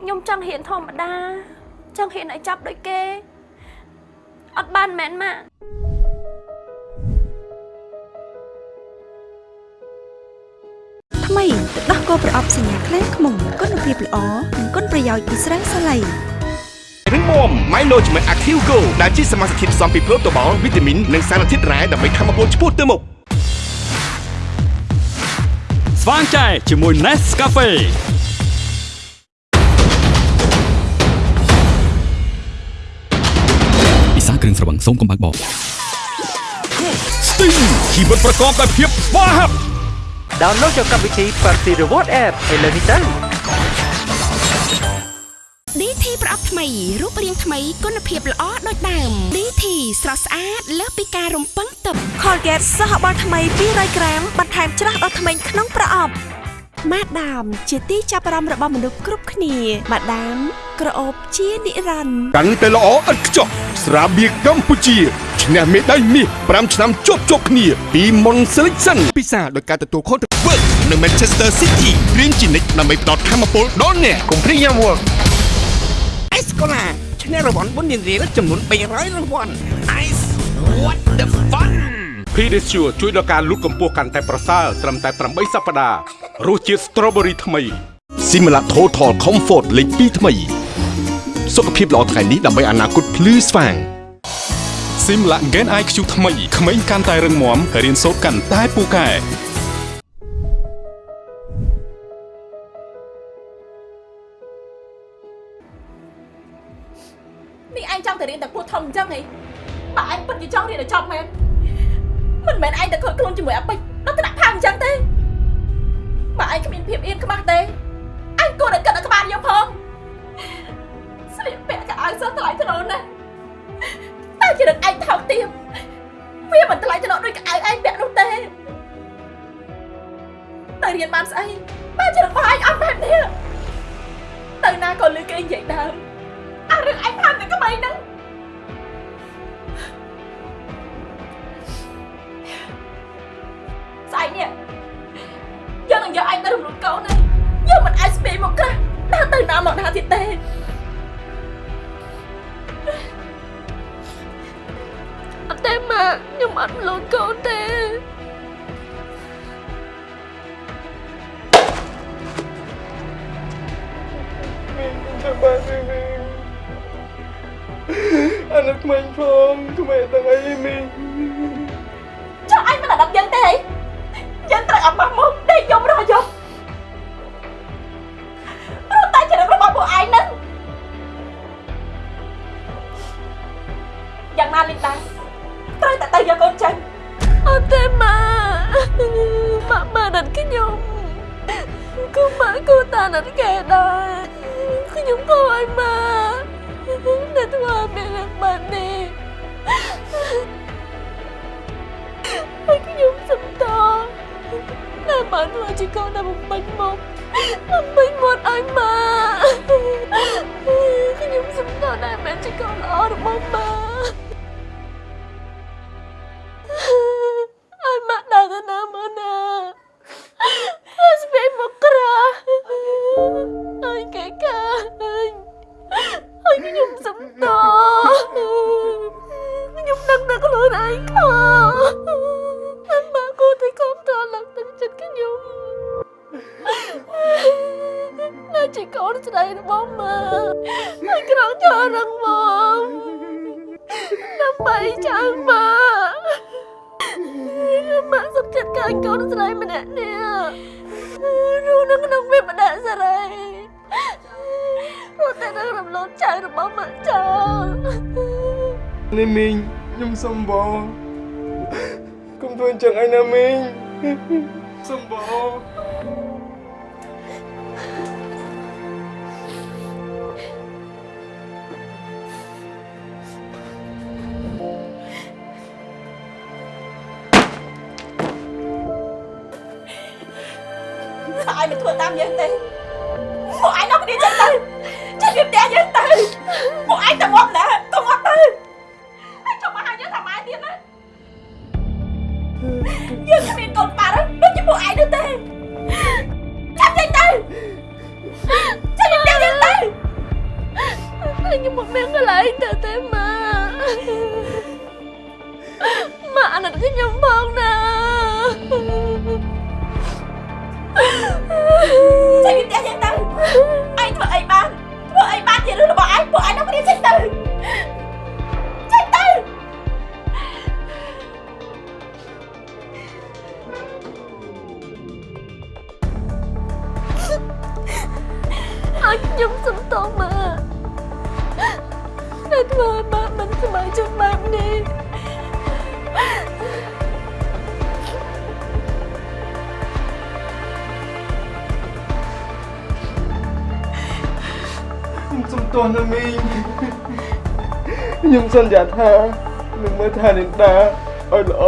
ខ្ញុំចង់រៀនធម្មតា ចង់រៀនឲ្យចាប់ដូចគេអត់បានមែនម៉ាក់
ថ្មីទឹកដោះគោប្រអប់សញ្ញាខ្លែងខ្មុំគុណភាពល្អនិងគុណប្រយោជន៍ពីស្រាសាឡៃ
រឹងមាំ Milo ជាមួយ Active Go ដែលជាសមាសធាតុផ្សំពីប្រូតូបាល់វីតាមីននិងសារធាតុរ៉ែដើម្បីធ្វើឲ្យពលឆ្ពោះទៅមុខ
ស្វាងចែជាមួយ Nescafe ពិសាគ្រឿងស្រវឹងសូមកុំបើកបោ
Sting ជីវិតប្រកបដោយភាពស្វាហាប់
ដោនឡូតយកកម្មវិធី Party Reward App ឥឡូវនេះទៅ
DT ប្រអប់ថ្មីរូបរាងថ្មីគុណភាពល្អដូចដើម DT ស្រស់ស្អាតលើសពីការរំពឹងទុក Colgate សហបាល់ថ្មី200ក្រាមបន្ថែមច្រាស់ដល់ធ្មេញក្នុងប្រអប់ម៉ាដាមជាទីចាប់អារម្មណ៍របស់មនុស្សគ្រប់គ្នាម៉ាដាមក្រអូបជានិរន្តរ៍
កាន់តែល្អឥតខ្ចោះស្រាបៀរកម្ពុជាឈ្នះមេដាយមាស5ឆ្នាំជាប់ជាប់គ្នាពីមុន Selection ពិសាដោយការទទួលខុសត្រូវ Work នៅ Manchester City រៀនជានិច្ចដើម្បីផ្ដល់ធម៌ពលដល់អ្នកកុំព្រីយ៉ាំ Work
អេស កូឡាឈ្នះរង្វាន់បុណ្យរៀលចំនួន300រង្វាន់ Ice What the fun
Pedicure ជួយដល់ការលូតកម្ពស់កាន់តែប្រសើរត្រឹមតែ8សប្តាហ៍រសជាតិ Strawberry ថ្មី
Simla Total Comfort លេខ2ថ្មី សុខភាពល្អថ្ងៃនេះដើម្បីអនាគតភ្លឺស្វាង
Simla Gen IQ ថ្មីក្មេងកាន់តែរឹងមាំរៀនសូត្រកាន់តែពូកែ
ចង់ទៅរៀនតែពួកធំអញ្ចឹងហីបើឯងពិតជាចង់រៀនឲ្យចប់មែនមិនមែនឯងទៅខូចខ្លួនជាមួយអាពេជ្រដល់ថ្នាក់ផាងអញ្ចឹងទេបើឯងគ្មានភាពអៀនខ្មាស់ទេឯងគួរតែគិតឲ្យក្បាលយកផងស្លៀកពាក់កៅអៅសោះថ្លៃថ្នូរណាស់តែជារឹកឯងថោកទាបវាមិនថ្លៃថ្នូរដូចកៅអៅឯងពាក់នោះទេទៅរៀនបានស្អីបើជារឹករបស់ឯងអត់បែបនេះទៅណាក៏លឺគេនិយាយដើម អារឿងឯងផានតែក្មេងហ្នឹងស្អែកនេះយើងនឹងយកឯងទៅរំលូតកូនណាយើងមិនអាចស្ពាយមកខ្លះដើរទៅណាមកណាទៀតទេអត់ទេម៉ាខ្ញុំអត់លូតកូន
ក្មេងទាំងអីមីង
ចុះឯងមិនអាណិតយើងទេហីយើងត្រូវអត់បោះមុខដេកយំរហយប់រត់តែចរិតរបស់ពួកឯងហ្នឹងយ៉ាងណាលីតា បាន រំលត់ចៅរបស់ម៉ាក់ចោលនេះមីង
ខ្ញុំសុំបងធ្វើអញ្ចឹងឯណាមីងសុំបង
ឲ្យមិនធ្វើតាមយើងទេ យើងទៅពួកឯងទៅងាប់ណាទៅងាប់ទៅឯងចង់មកហៅយើងថាម៉ែទៀតណាយើងគ្មានកូនប៉ាត់ដូចជាពួកឯងនោះទេចាប់ចេញទៅចេញពីផ្ទះយើងទៅ
ខ្ញុំមិនមានកន្លែងទៅទេម៉ាម៉ាអាណិតខ្ញុំផងណា
ចេ ឯងពួកឯងនាំគ្នាចេញទៅចេញទៅ
អើខ្ញុំសុំទោសម៉ាតែធ្វើឲ្យម៉ាមិនសប្បាយចិត្តបែបនេះ
ខ្ញុំសុំទោសណាមីងខ្ញុំសន្យាថានឹងមើលថានិន្តាឲ្យល្អ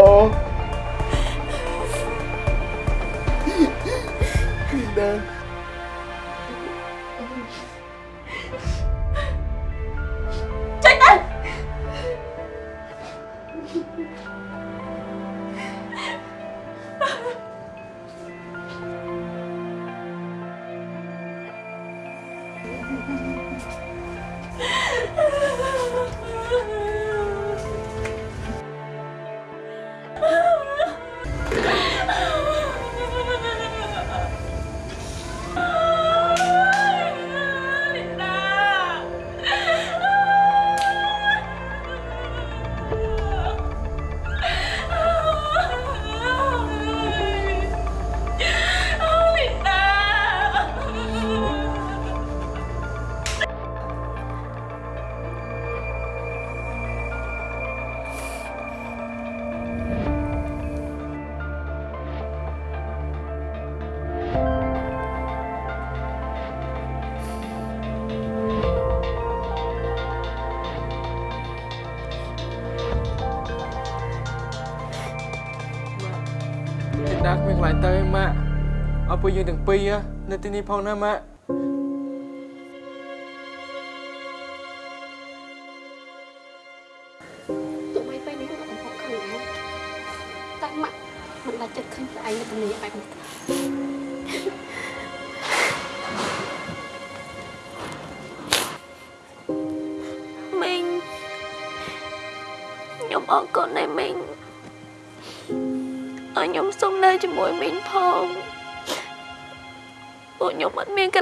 ទាំ
ងពីរនៅទីនេះផងណាម៉ាក់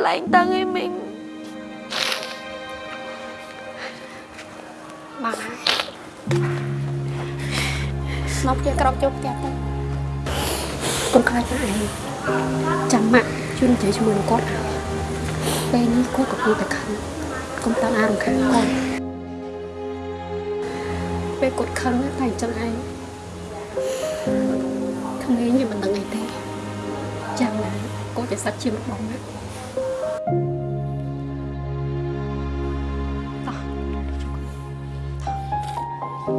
អត់មានកន្លែងតាំងឯមីង
បាទស្នប់ជាក្រោកចូលផ្ទះទៅកុំខ្លាចណាឯងចាំម៉ាក់ជួយនិយាយជាមួយនឹងគាត់ឲ្យពេលនេះគាត់កំពុ
ហ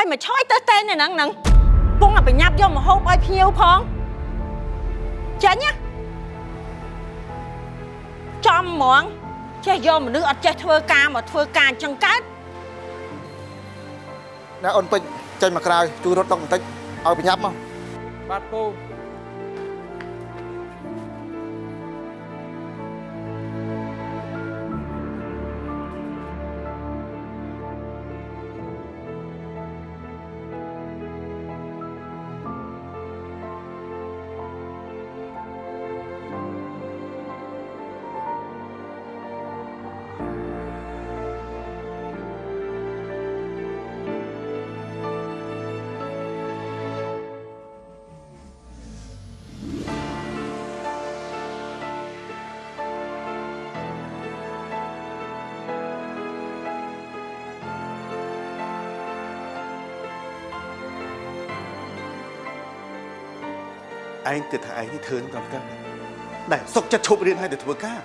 ើយមកឆយទៅតែនៅហ្នឹងហ្នឹងពងឲ្យប្រញាប់យកមកហូបឲ្យភ្ញៀវផងចាញ់ណាចំហ្មងចេះយកមនុស្សអត់ចេះធ្វើការមកធ្វើការអញ្ចឹងកើត
ណាអូនពេជ្រ ចេញមកក្រៅជួយរត់តុកបន្តិចឲ្យប្រញាប់មក
បាទពូ
ឯងគិតថាឯងនេះធ្វើនឹងត្រឹមត្រូវដែលសុកចិត្តឈប់រៀនឲ្យទៅធ្វើការ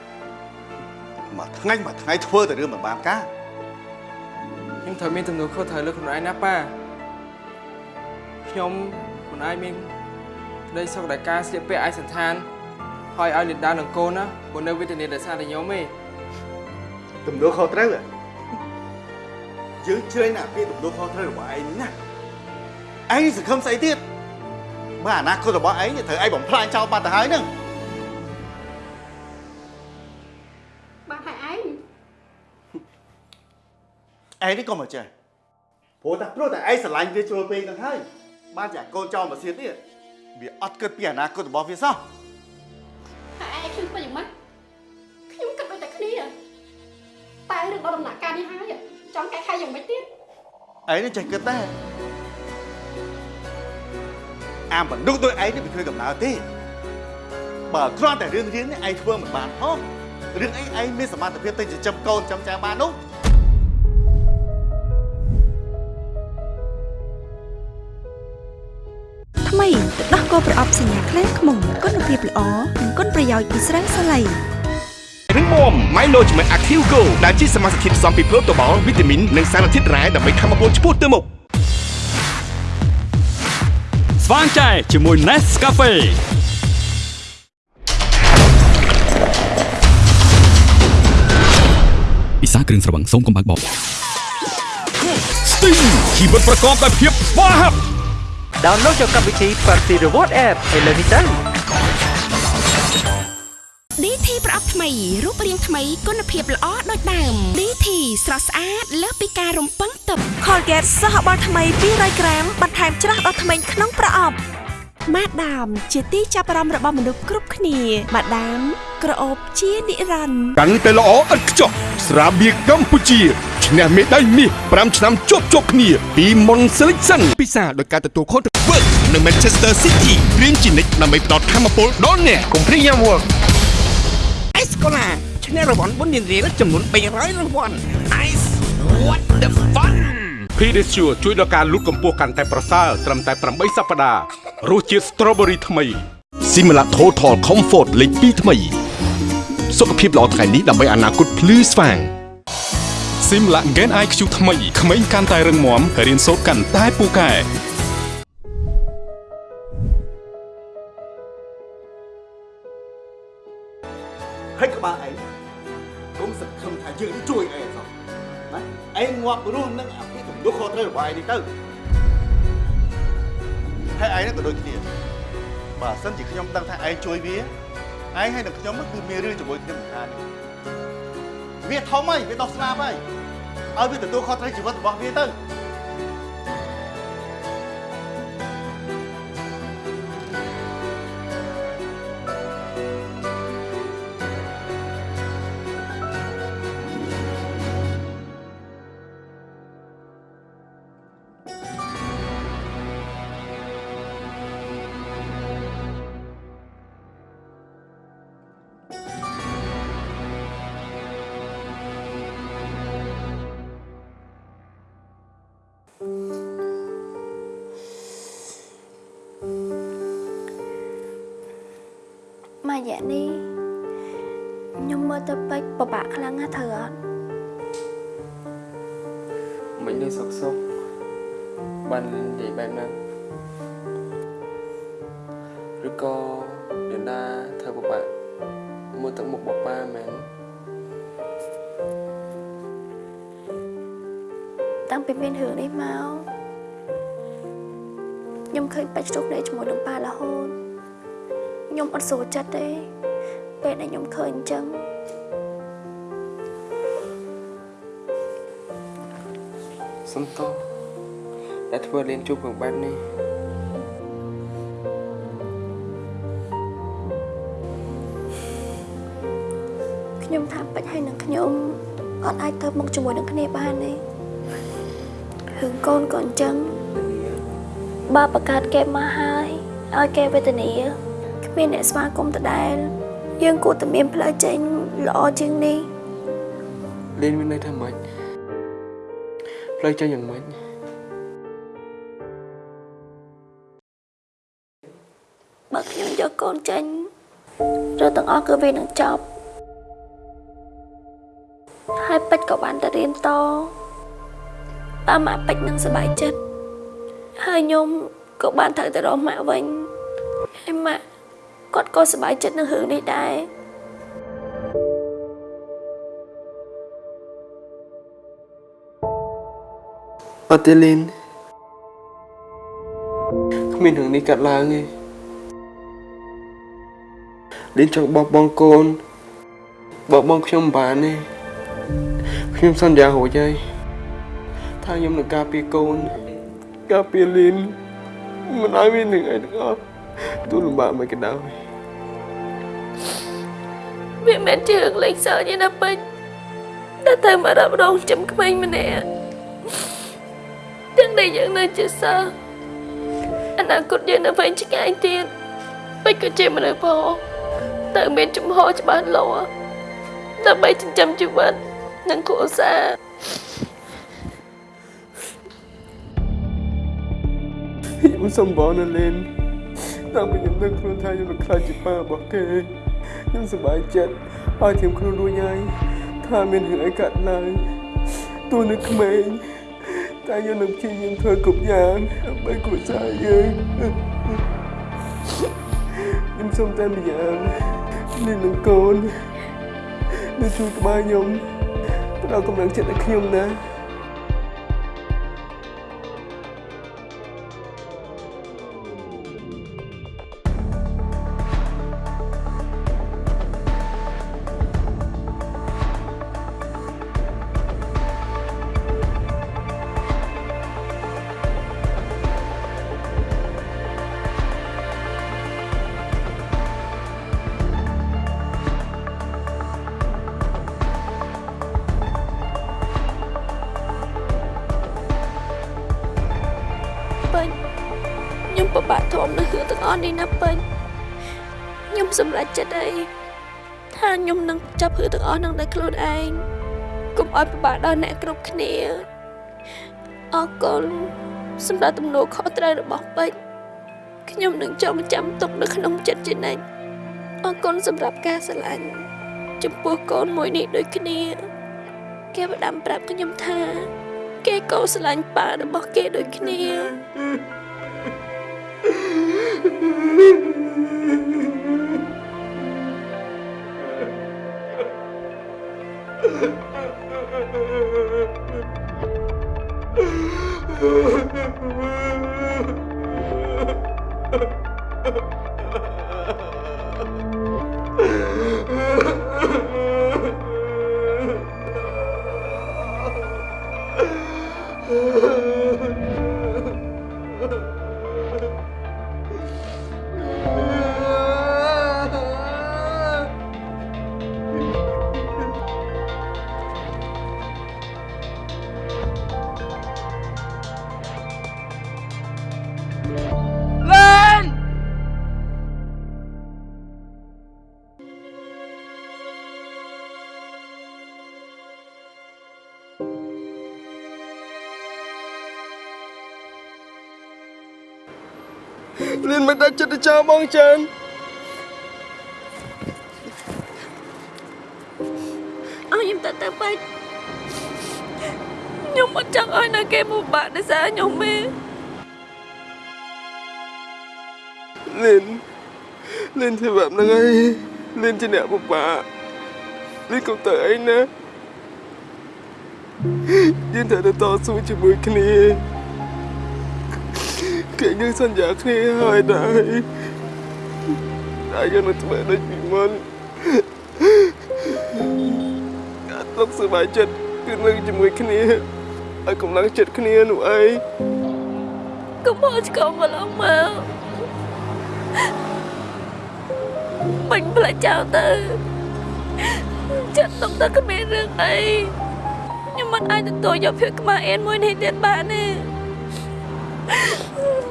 មួយថ្ងៃមួយថ្ងៃធ្វើតែរឿងមិនបានការ
ខ្ញុំត្រូវមានទំនួលខុសត្រូវលើខ្លួនឯងណាប៉ាខ្ញុំមិនអាចមានក្តីសុខដែលការស្លៀកពាក់ឯកសណ្ឋានហើយឲ្យលីនដានិងកូនណាព្រោះនៅវេទនាដោយសារតែខ្ញុំទេ
ទំនួលខុសត្រូវហ៎យើងជ្រែងណាស់ពីទំនួលខុសត្រូវរបស់ឯងណាឯងសង្ឃឹមស្អីទៀត បើអនាគតរបស់ឯងនេះត្រូវឯងបំផ្លាញចោលបាត់ទៅហើយហ្នឹង
បាទហើយឯង
ឯងនេះក៏មកចេះព្រោះតែព្រោះតែឯងស្រឡាញ់វាជ្រុលពេកហ្នឹងហើយបានជាកូនចោលមកសៀតនេះវាអត់គិតពីអនាគតរបស់វាសោះ
ហើយឯងខ្ញុំធ្វើយ៉ាងម៉េចខ្ញុំគិតដូចតែគ្នាតែរឿងដល់ដំណាក់កាលនេះហើយចង់កែខៃយ៉ាងម៉េចទៀត
ឯងនេះចេះគិតដែរ អាមនុស្សដូចឯងនេះមិនឃើញកំណើតទេបើគ្រាន់តែរឿងរៀននេះឯងធ្វើមិនបានហ៎រឿងអីឯងមានសមត្ថភាពទៅចិញ្ចឹមកូនចាំចាបាននោះ
ថ្មីទឹកដោះគោប្រអប់សញ្ញាខ្លាំងខ្មុំគុណភាពល្អនិងគុណប្រយោជន៍ពីស្រាសាឡៃ
រឹងមាំ Milo ជាមួយ Active Go ដែលជាសមាសធាតុផ្សំពីប្រូតូបាល់វីតាមីននិងសារធាតុរ៉ែដើម្បីធ្វើឲ្យពលឆ្ពោះទៅមុខ
ស្វាងចែជាមួយ Nescafe ពិសាគ្រឿងស្រវឹងសូមកុំបើកបប
Sting ជីវិតប្រកបដោយភាពស្វាហាប់
download យកកម្មវិធី Party Reward App ឥឡូវនេះទៅ
DT ប្រអប់ថ្មីរូបរាងថ្មីគុណភាពល្អដូចដើម DT ស្រស់ស្អាតលើសពីការរំពឹងទុក Colgate សហបាល់ថ្មី200ក្រាមបន្ថែមច្រាស់ដល់ថ្មីក្នុងប្រអប់ម៉ាដាមជាទីចាប់អារម្មណ៍របស់មនុស្សគ្រប់គ្នាម៉ាដាមក្រអូបជានិរន្តរ៍
កាន់តែល្អឥតខ្ចោះស្រាបៀរកម្ពុជាឈ្នះមេដាយមាស5ឆ្នាំជាប់ជាប់គ្នាពី Mon Selection ពិសាដោយការទទួលខុសត្រូវ Work នៅ Manchester City រៀនជានិច្ចដើម្បីផ្ដល់ធម៌ពលដល់អ្នកកុំព្រីយ៉ាំ Work
អេស កូឡាឈ្នះរង្វាន់បុណ្យរៀនរៀលចំនួន300រង្វាន់ Ice what the fun
Pedicure ជួយដល់ការលូតកម្ពស់កាន់តែប្រសើរត្រឹមតែ8សប្តាហ៍រសជាតិ Strawberry ថ្មី
Simla Total Comfort លេខ2ថ្មី សុខភាពល្អថ្ងៃនេះដើម្បីអនាគតភ្លឺស្វាង
Simla Gen IQ ថ្មីក្មេងកាន់តែរឹងមាំរៀនសូត្រកាន់តែពូកែ
ងងាប់រស់នឹងអាពីទំនួលខុសត្រូវរបស់ឯងនេះទៅហើយឯងនេះក៏ដូចគ្នាបើសិនជាខ្ញុំដឹងថាឯងជួយវាឯងហើយនឹងខ្ញុំគឺមានរឿងជាមួយគ្នាមិនខានវាធំហើយវាដោះស្លាប់ហើយឲ្យវាទទួលខុសត្រូវជីវិតរបស់វាទៅ
ទៅពេកពិបាកខ្លាំងណាស់ត្រូវអត់
មិននៅសុកសុកបាននិយាយបែបហ្នឹងឬក៏លីនដាធ្វើពិបាកមើលទឹកមុខបបប៉ាមែន
តាំងពីមានរឿងនេះមកខ្ញុំឃើញពេជ្រជោគគ្នាជាមួយនឹងប៉ារហូតខ្ញុំអត់ស្រួលចិត្តទេពេលដែលខ្ញុំឃើញអញ្ចឹង
សុំទោសដែលធ្វើលៀនជួបរឿងបែបនេះ
ខ្ញុំថាពេជ្រហើយនឹងខ្ញុំអត់អាចទៅមុខជាមួយនឹងគ្នាបានទេរឿងកូនក៏អញ្ចឹងបើបង្កើតគេមកហើយឲ្យគេវេទនាគ្មានអ្នកស្វាគមន៍ដដែលយើងគួរតែមានផ្លូវចេញល្អជាងនេះ
លៀនមានន័យថាម៉េច ផ្លូវចេញយ៉ាងម៉េច
បើខ្ញុំ
កូនចេញរឿងទាំងអស់គឺវានឹងចប់ហើយពេជ្រក៏បានទៅរៀនតប៉ាម៉ាក់ពេជ្រនឹងសប្បាយចិត្តហើយខ្ញុំក៏បានត្រូវទៅរកម៉ាក់វិញហើយម៉ាក់គាត់ក៏សប្បាយចិត្តនឹងរឿងនេះដែរ
អត់ទេលីនគ្មានរឿងនេះកាត់ឡើងទេលីនចង់បោះបង់កូនបោះបង់ខ្ញុំមិនបានទេខ្ញុំសន្យារួចហើយថាខ្ញុំនឹងការពារកូនការពារលីនមិនឲ្យមាននឹងអីទាំងអស់ទូលំបាកមិនក៏ដោយ
វាមិនមែនជារឿងលេងសើចទេណាពេជ្រតែទៅមករករងចំក្មេងម្នាក់ ទាំងដែលយើងនៅជាសិស្សអនាគតយើងនៅវែងឆ្ងាយទៀតពេជ្រក៏ជាមនុស្សផងទៅមានចំហច្បាស់លាស់ដើម្បីចិញ្ចឹមជីវិតនិងគ្រួសារ
ខ្ញុំសូមបងណាលីនតាំងពីខ្ញុំដឹងខ្លួនថាខ្ញុំនឹងខ្លាចជាប៉ារបស់គេខ្ញុំសប្បាយចិត្តហើយខ្ញុំខ្លួនរួចហើយថាមានរឿងអីកាត់ឡើងទូនៅក្មេង តែខ្ញុំនឹងព្យាយាមធ្វើគ្រប់យ៉ាងដើម្បីគ្រួសារយើងខ្ញុំសូមតែម្យ៉ាងនេះនឹងកូននៅជួយក្បាលខ្ញុំផ្ដល់កម្លាំងចិត្តឲ្យខ្ញុំណា
ខ្ញុំពិបាកធំនៅរឿងទាំងអស់នេះណាពេជ្រខ្ញុំសម្រេចចិត្តអីថាខ្ញុំនឹងចាប់រឿងទាំងអស់នឹងដោយខ្លួនឯងកុំឲ្យពិបាកដល់អ្នកគ្រប់គ្នាអរគុណសម្រាប់ទំនួលខុសត្រូវរបស់ពេជ្រខ្ញុំនឹងចងចាំទុកនៅក្នុងចិត្តជានិច្ចអរគុណសម្រាប់ការស្រឡាញ់ចំពោះកូនមួយនេះដូចគ្នាគេផ្ដាំប្រាប់ខ្ញុំថា គេក៏ស្រឡាញ់ប៉ារបស់គេដូចគ្នា
បងចាន
អស់ខ្ញុំទៅទៅបាច់ខ្ញុំអត់ចង់ឲ្យនៅគេពិបាកដោយសារខ្ញុំទេ
លៀនលៀនធ្វើបែបហ្នឹងហើយលៀនជាអ្នកពិបាកលៀនកុំទៅអីណាយើងត្រូវទៅតស៊ូជាមួយគ្នាគេយើងសន្យាគ្នាហើយដែរ តែយើងនឹងធ្វើដូចពីមុនការទុកសប្បាយចិត្តគឺនៅជាមួយគ្នាឲ្យកម្លាំងចិត្តគ្នានោះអី
កុំមកឆ្កងកន្លងមកបាញ់ផ្លាច់ចោលទៅចិត្តទុកតែគ្មានរឿងអីខ្ញុំមិនអាចទទួលយកភាពខ្មាស់អៀនមួយនេះទៀតបានទេ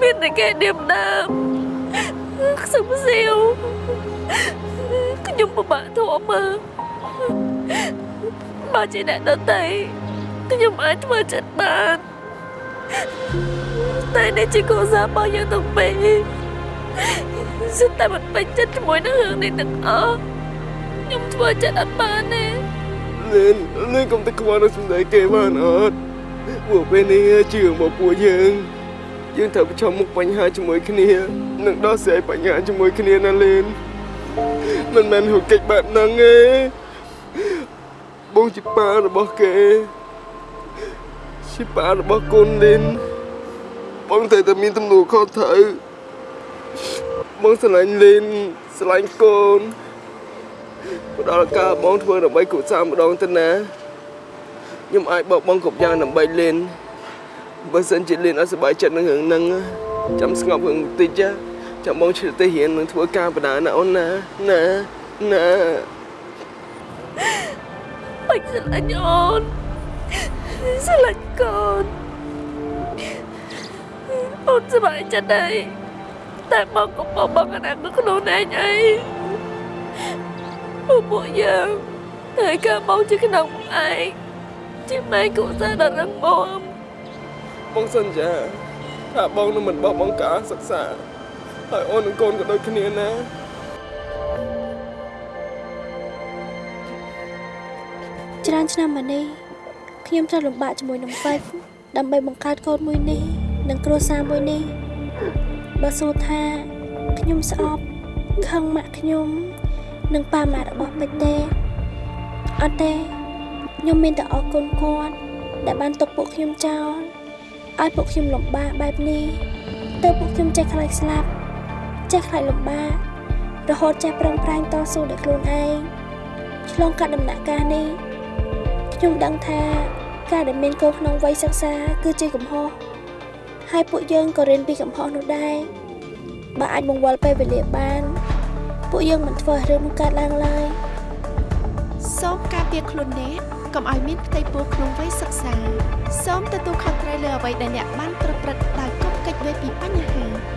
មានតែគេឌៀមដើម ខ្សឹមសៀវខ្ញុំពិបាកធំមើលបើជាអ្នកដទៃខ្ញុំអាចធ្វើចិត្តបានតែនេះជាកូនសារបស់យើងទាំងពីរសិតតែមិនពេញចិត្តជាមួយនឹងរឿងនេះទាំងអស់ខ្ញុំធ្វើចិត្តអត់បានទេ
លឿនលឿនកុំតែខ្វល់នឹងសម្ដីគេបានអត់ពួកពេលនេះជឿមកពួកយើង យើងត្រូវប្រឈមមុខបញ្ហាជាមួយគ្នានិងដោះស្រាយបញ្ហាជាមួយគ្នាណាលឿនមិនមែនហុកកិច្ចបែបហ្នឹងទេបងជាប៉ារបស់គេជាប៉ារបស់កូនលឿនបងត្រូវតែមានទំនួលខុសត្រូវបងស្រឡាញ់លឿនស្រឡាញ់កូនផ្ដល់ឱកាសបងធ្វើដើម្បីគ្រួសារម្ដងទៅណាខ្ញុំអាចបោកបង់គ្រប់យ៉ាងដើម្បីលេន បើសិនជាលេនអត់សប្បាយចិត្តនឹងរឿងហ្នឹងចាំស្ងប់រឿងបន្តិចចាំបងឆ្លៀតទៅរៀននឹងធ្វើការបដាណាអូនណាណាណា
បាច់ស្រឡាញ់អូនស្រឡាញ់កូនអូនសប្បាយចិត្តដែរតែមកក៏បបកណាស់ខ្លួនឯងអីពួកយើងហើយក៏មកជាក្នុងឯងជាម៉ែគូសារដ៏រឹងមាំ
បងសន្យាថាបងនឹងមិនបោះបង់ការសិក្សាហើយអូននិងកូនក៏ដូចគ្នាណា
ច្រើនឆ្នាំមកនេះខ្ញុំត្រូវលំបាកជាមួយនឹងពេជ្រដើម្បីបង្កើតកូនមួយនេះនិងគ្រួសារមួយនេះបើសួរថាខ្ញុំស្អប់ខឹងម៉ាក់ខ្ញុំ និងប៉ាម៉ាក់របស់ពេជ្រទេអត់ទេខ្ញុំមានតែអរគុណគាត់ដែលបានទុកពួកខ្ញុំចោល ឲ្យពួកខ្ញុំលំបាកបែបនេះទៅពួកខ្ញុំចេះខ្លាចស្លាប់ចេះខ្លាចលំបាករហូតចេះប្រឹងប្រែងតស៊ូដោយខ្លួនឯងឆ្លងកាត់ដំណាក់កាលនេះខ្ញុំដឹងថាការដែលមានកូនក្នុងវ័យសិក្សាគឺជាកំហុសហើយពួកយើងក៏រៀនពីកំហុសនោះដែរបើអាចបង្វិលពេលវេលាបានពួកយើងមិនធ្វើរឿងនោះកើតឡើងឡើយ
សូមការពារខ្លួនអ្នក កុំឲ្យមានផ្ទៃពោះក្នុងវ័យសិក្សា សូមទទួលខុសត្រូវលើអ្វីដែលអ្នកបានប្រព្រឹត្តដោយកុំកិច្ចវេពីបញ្ហា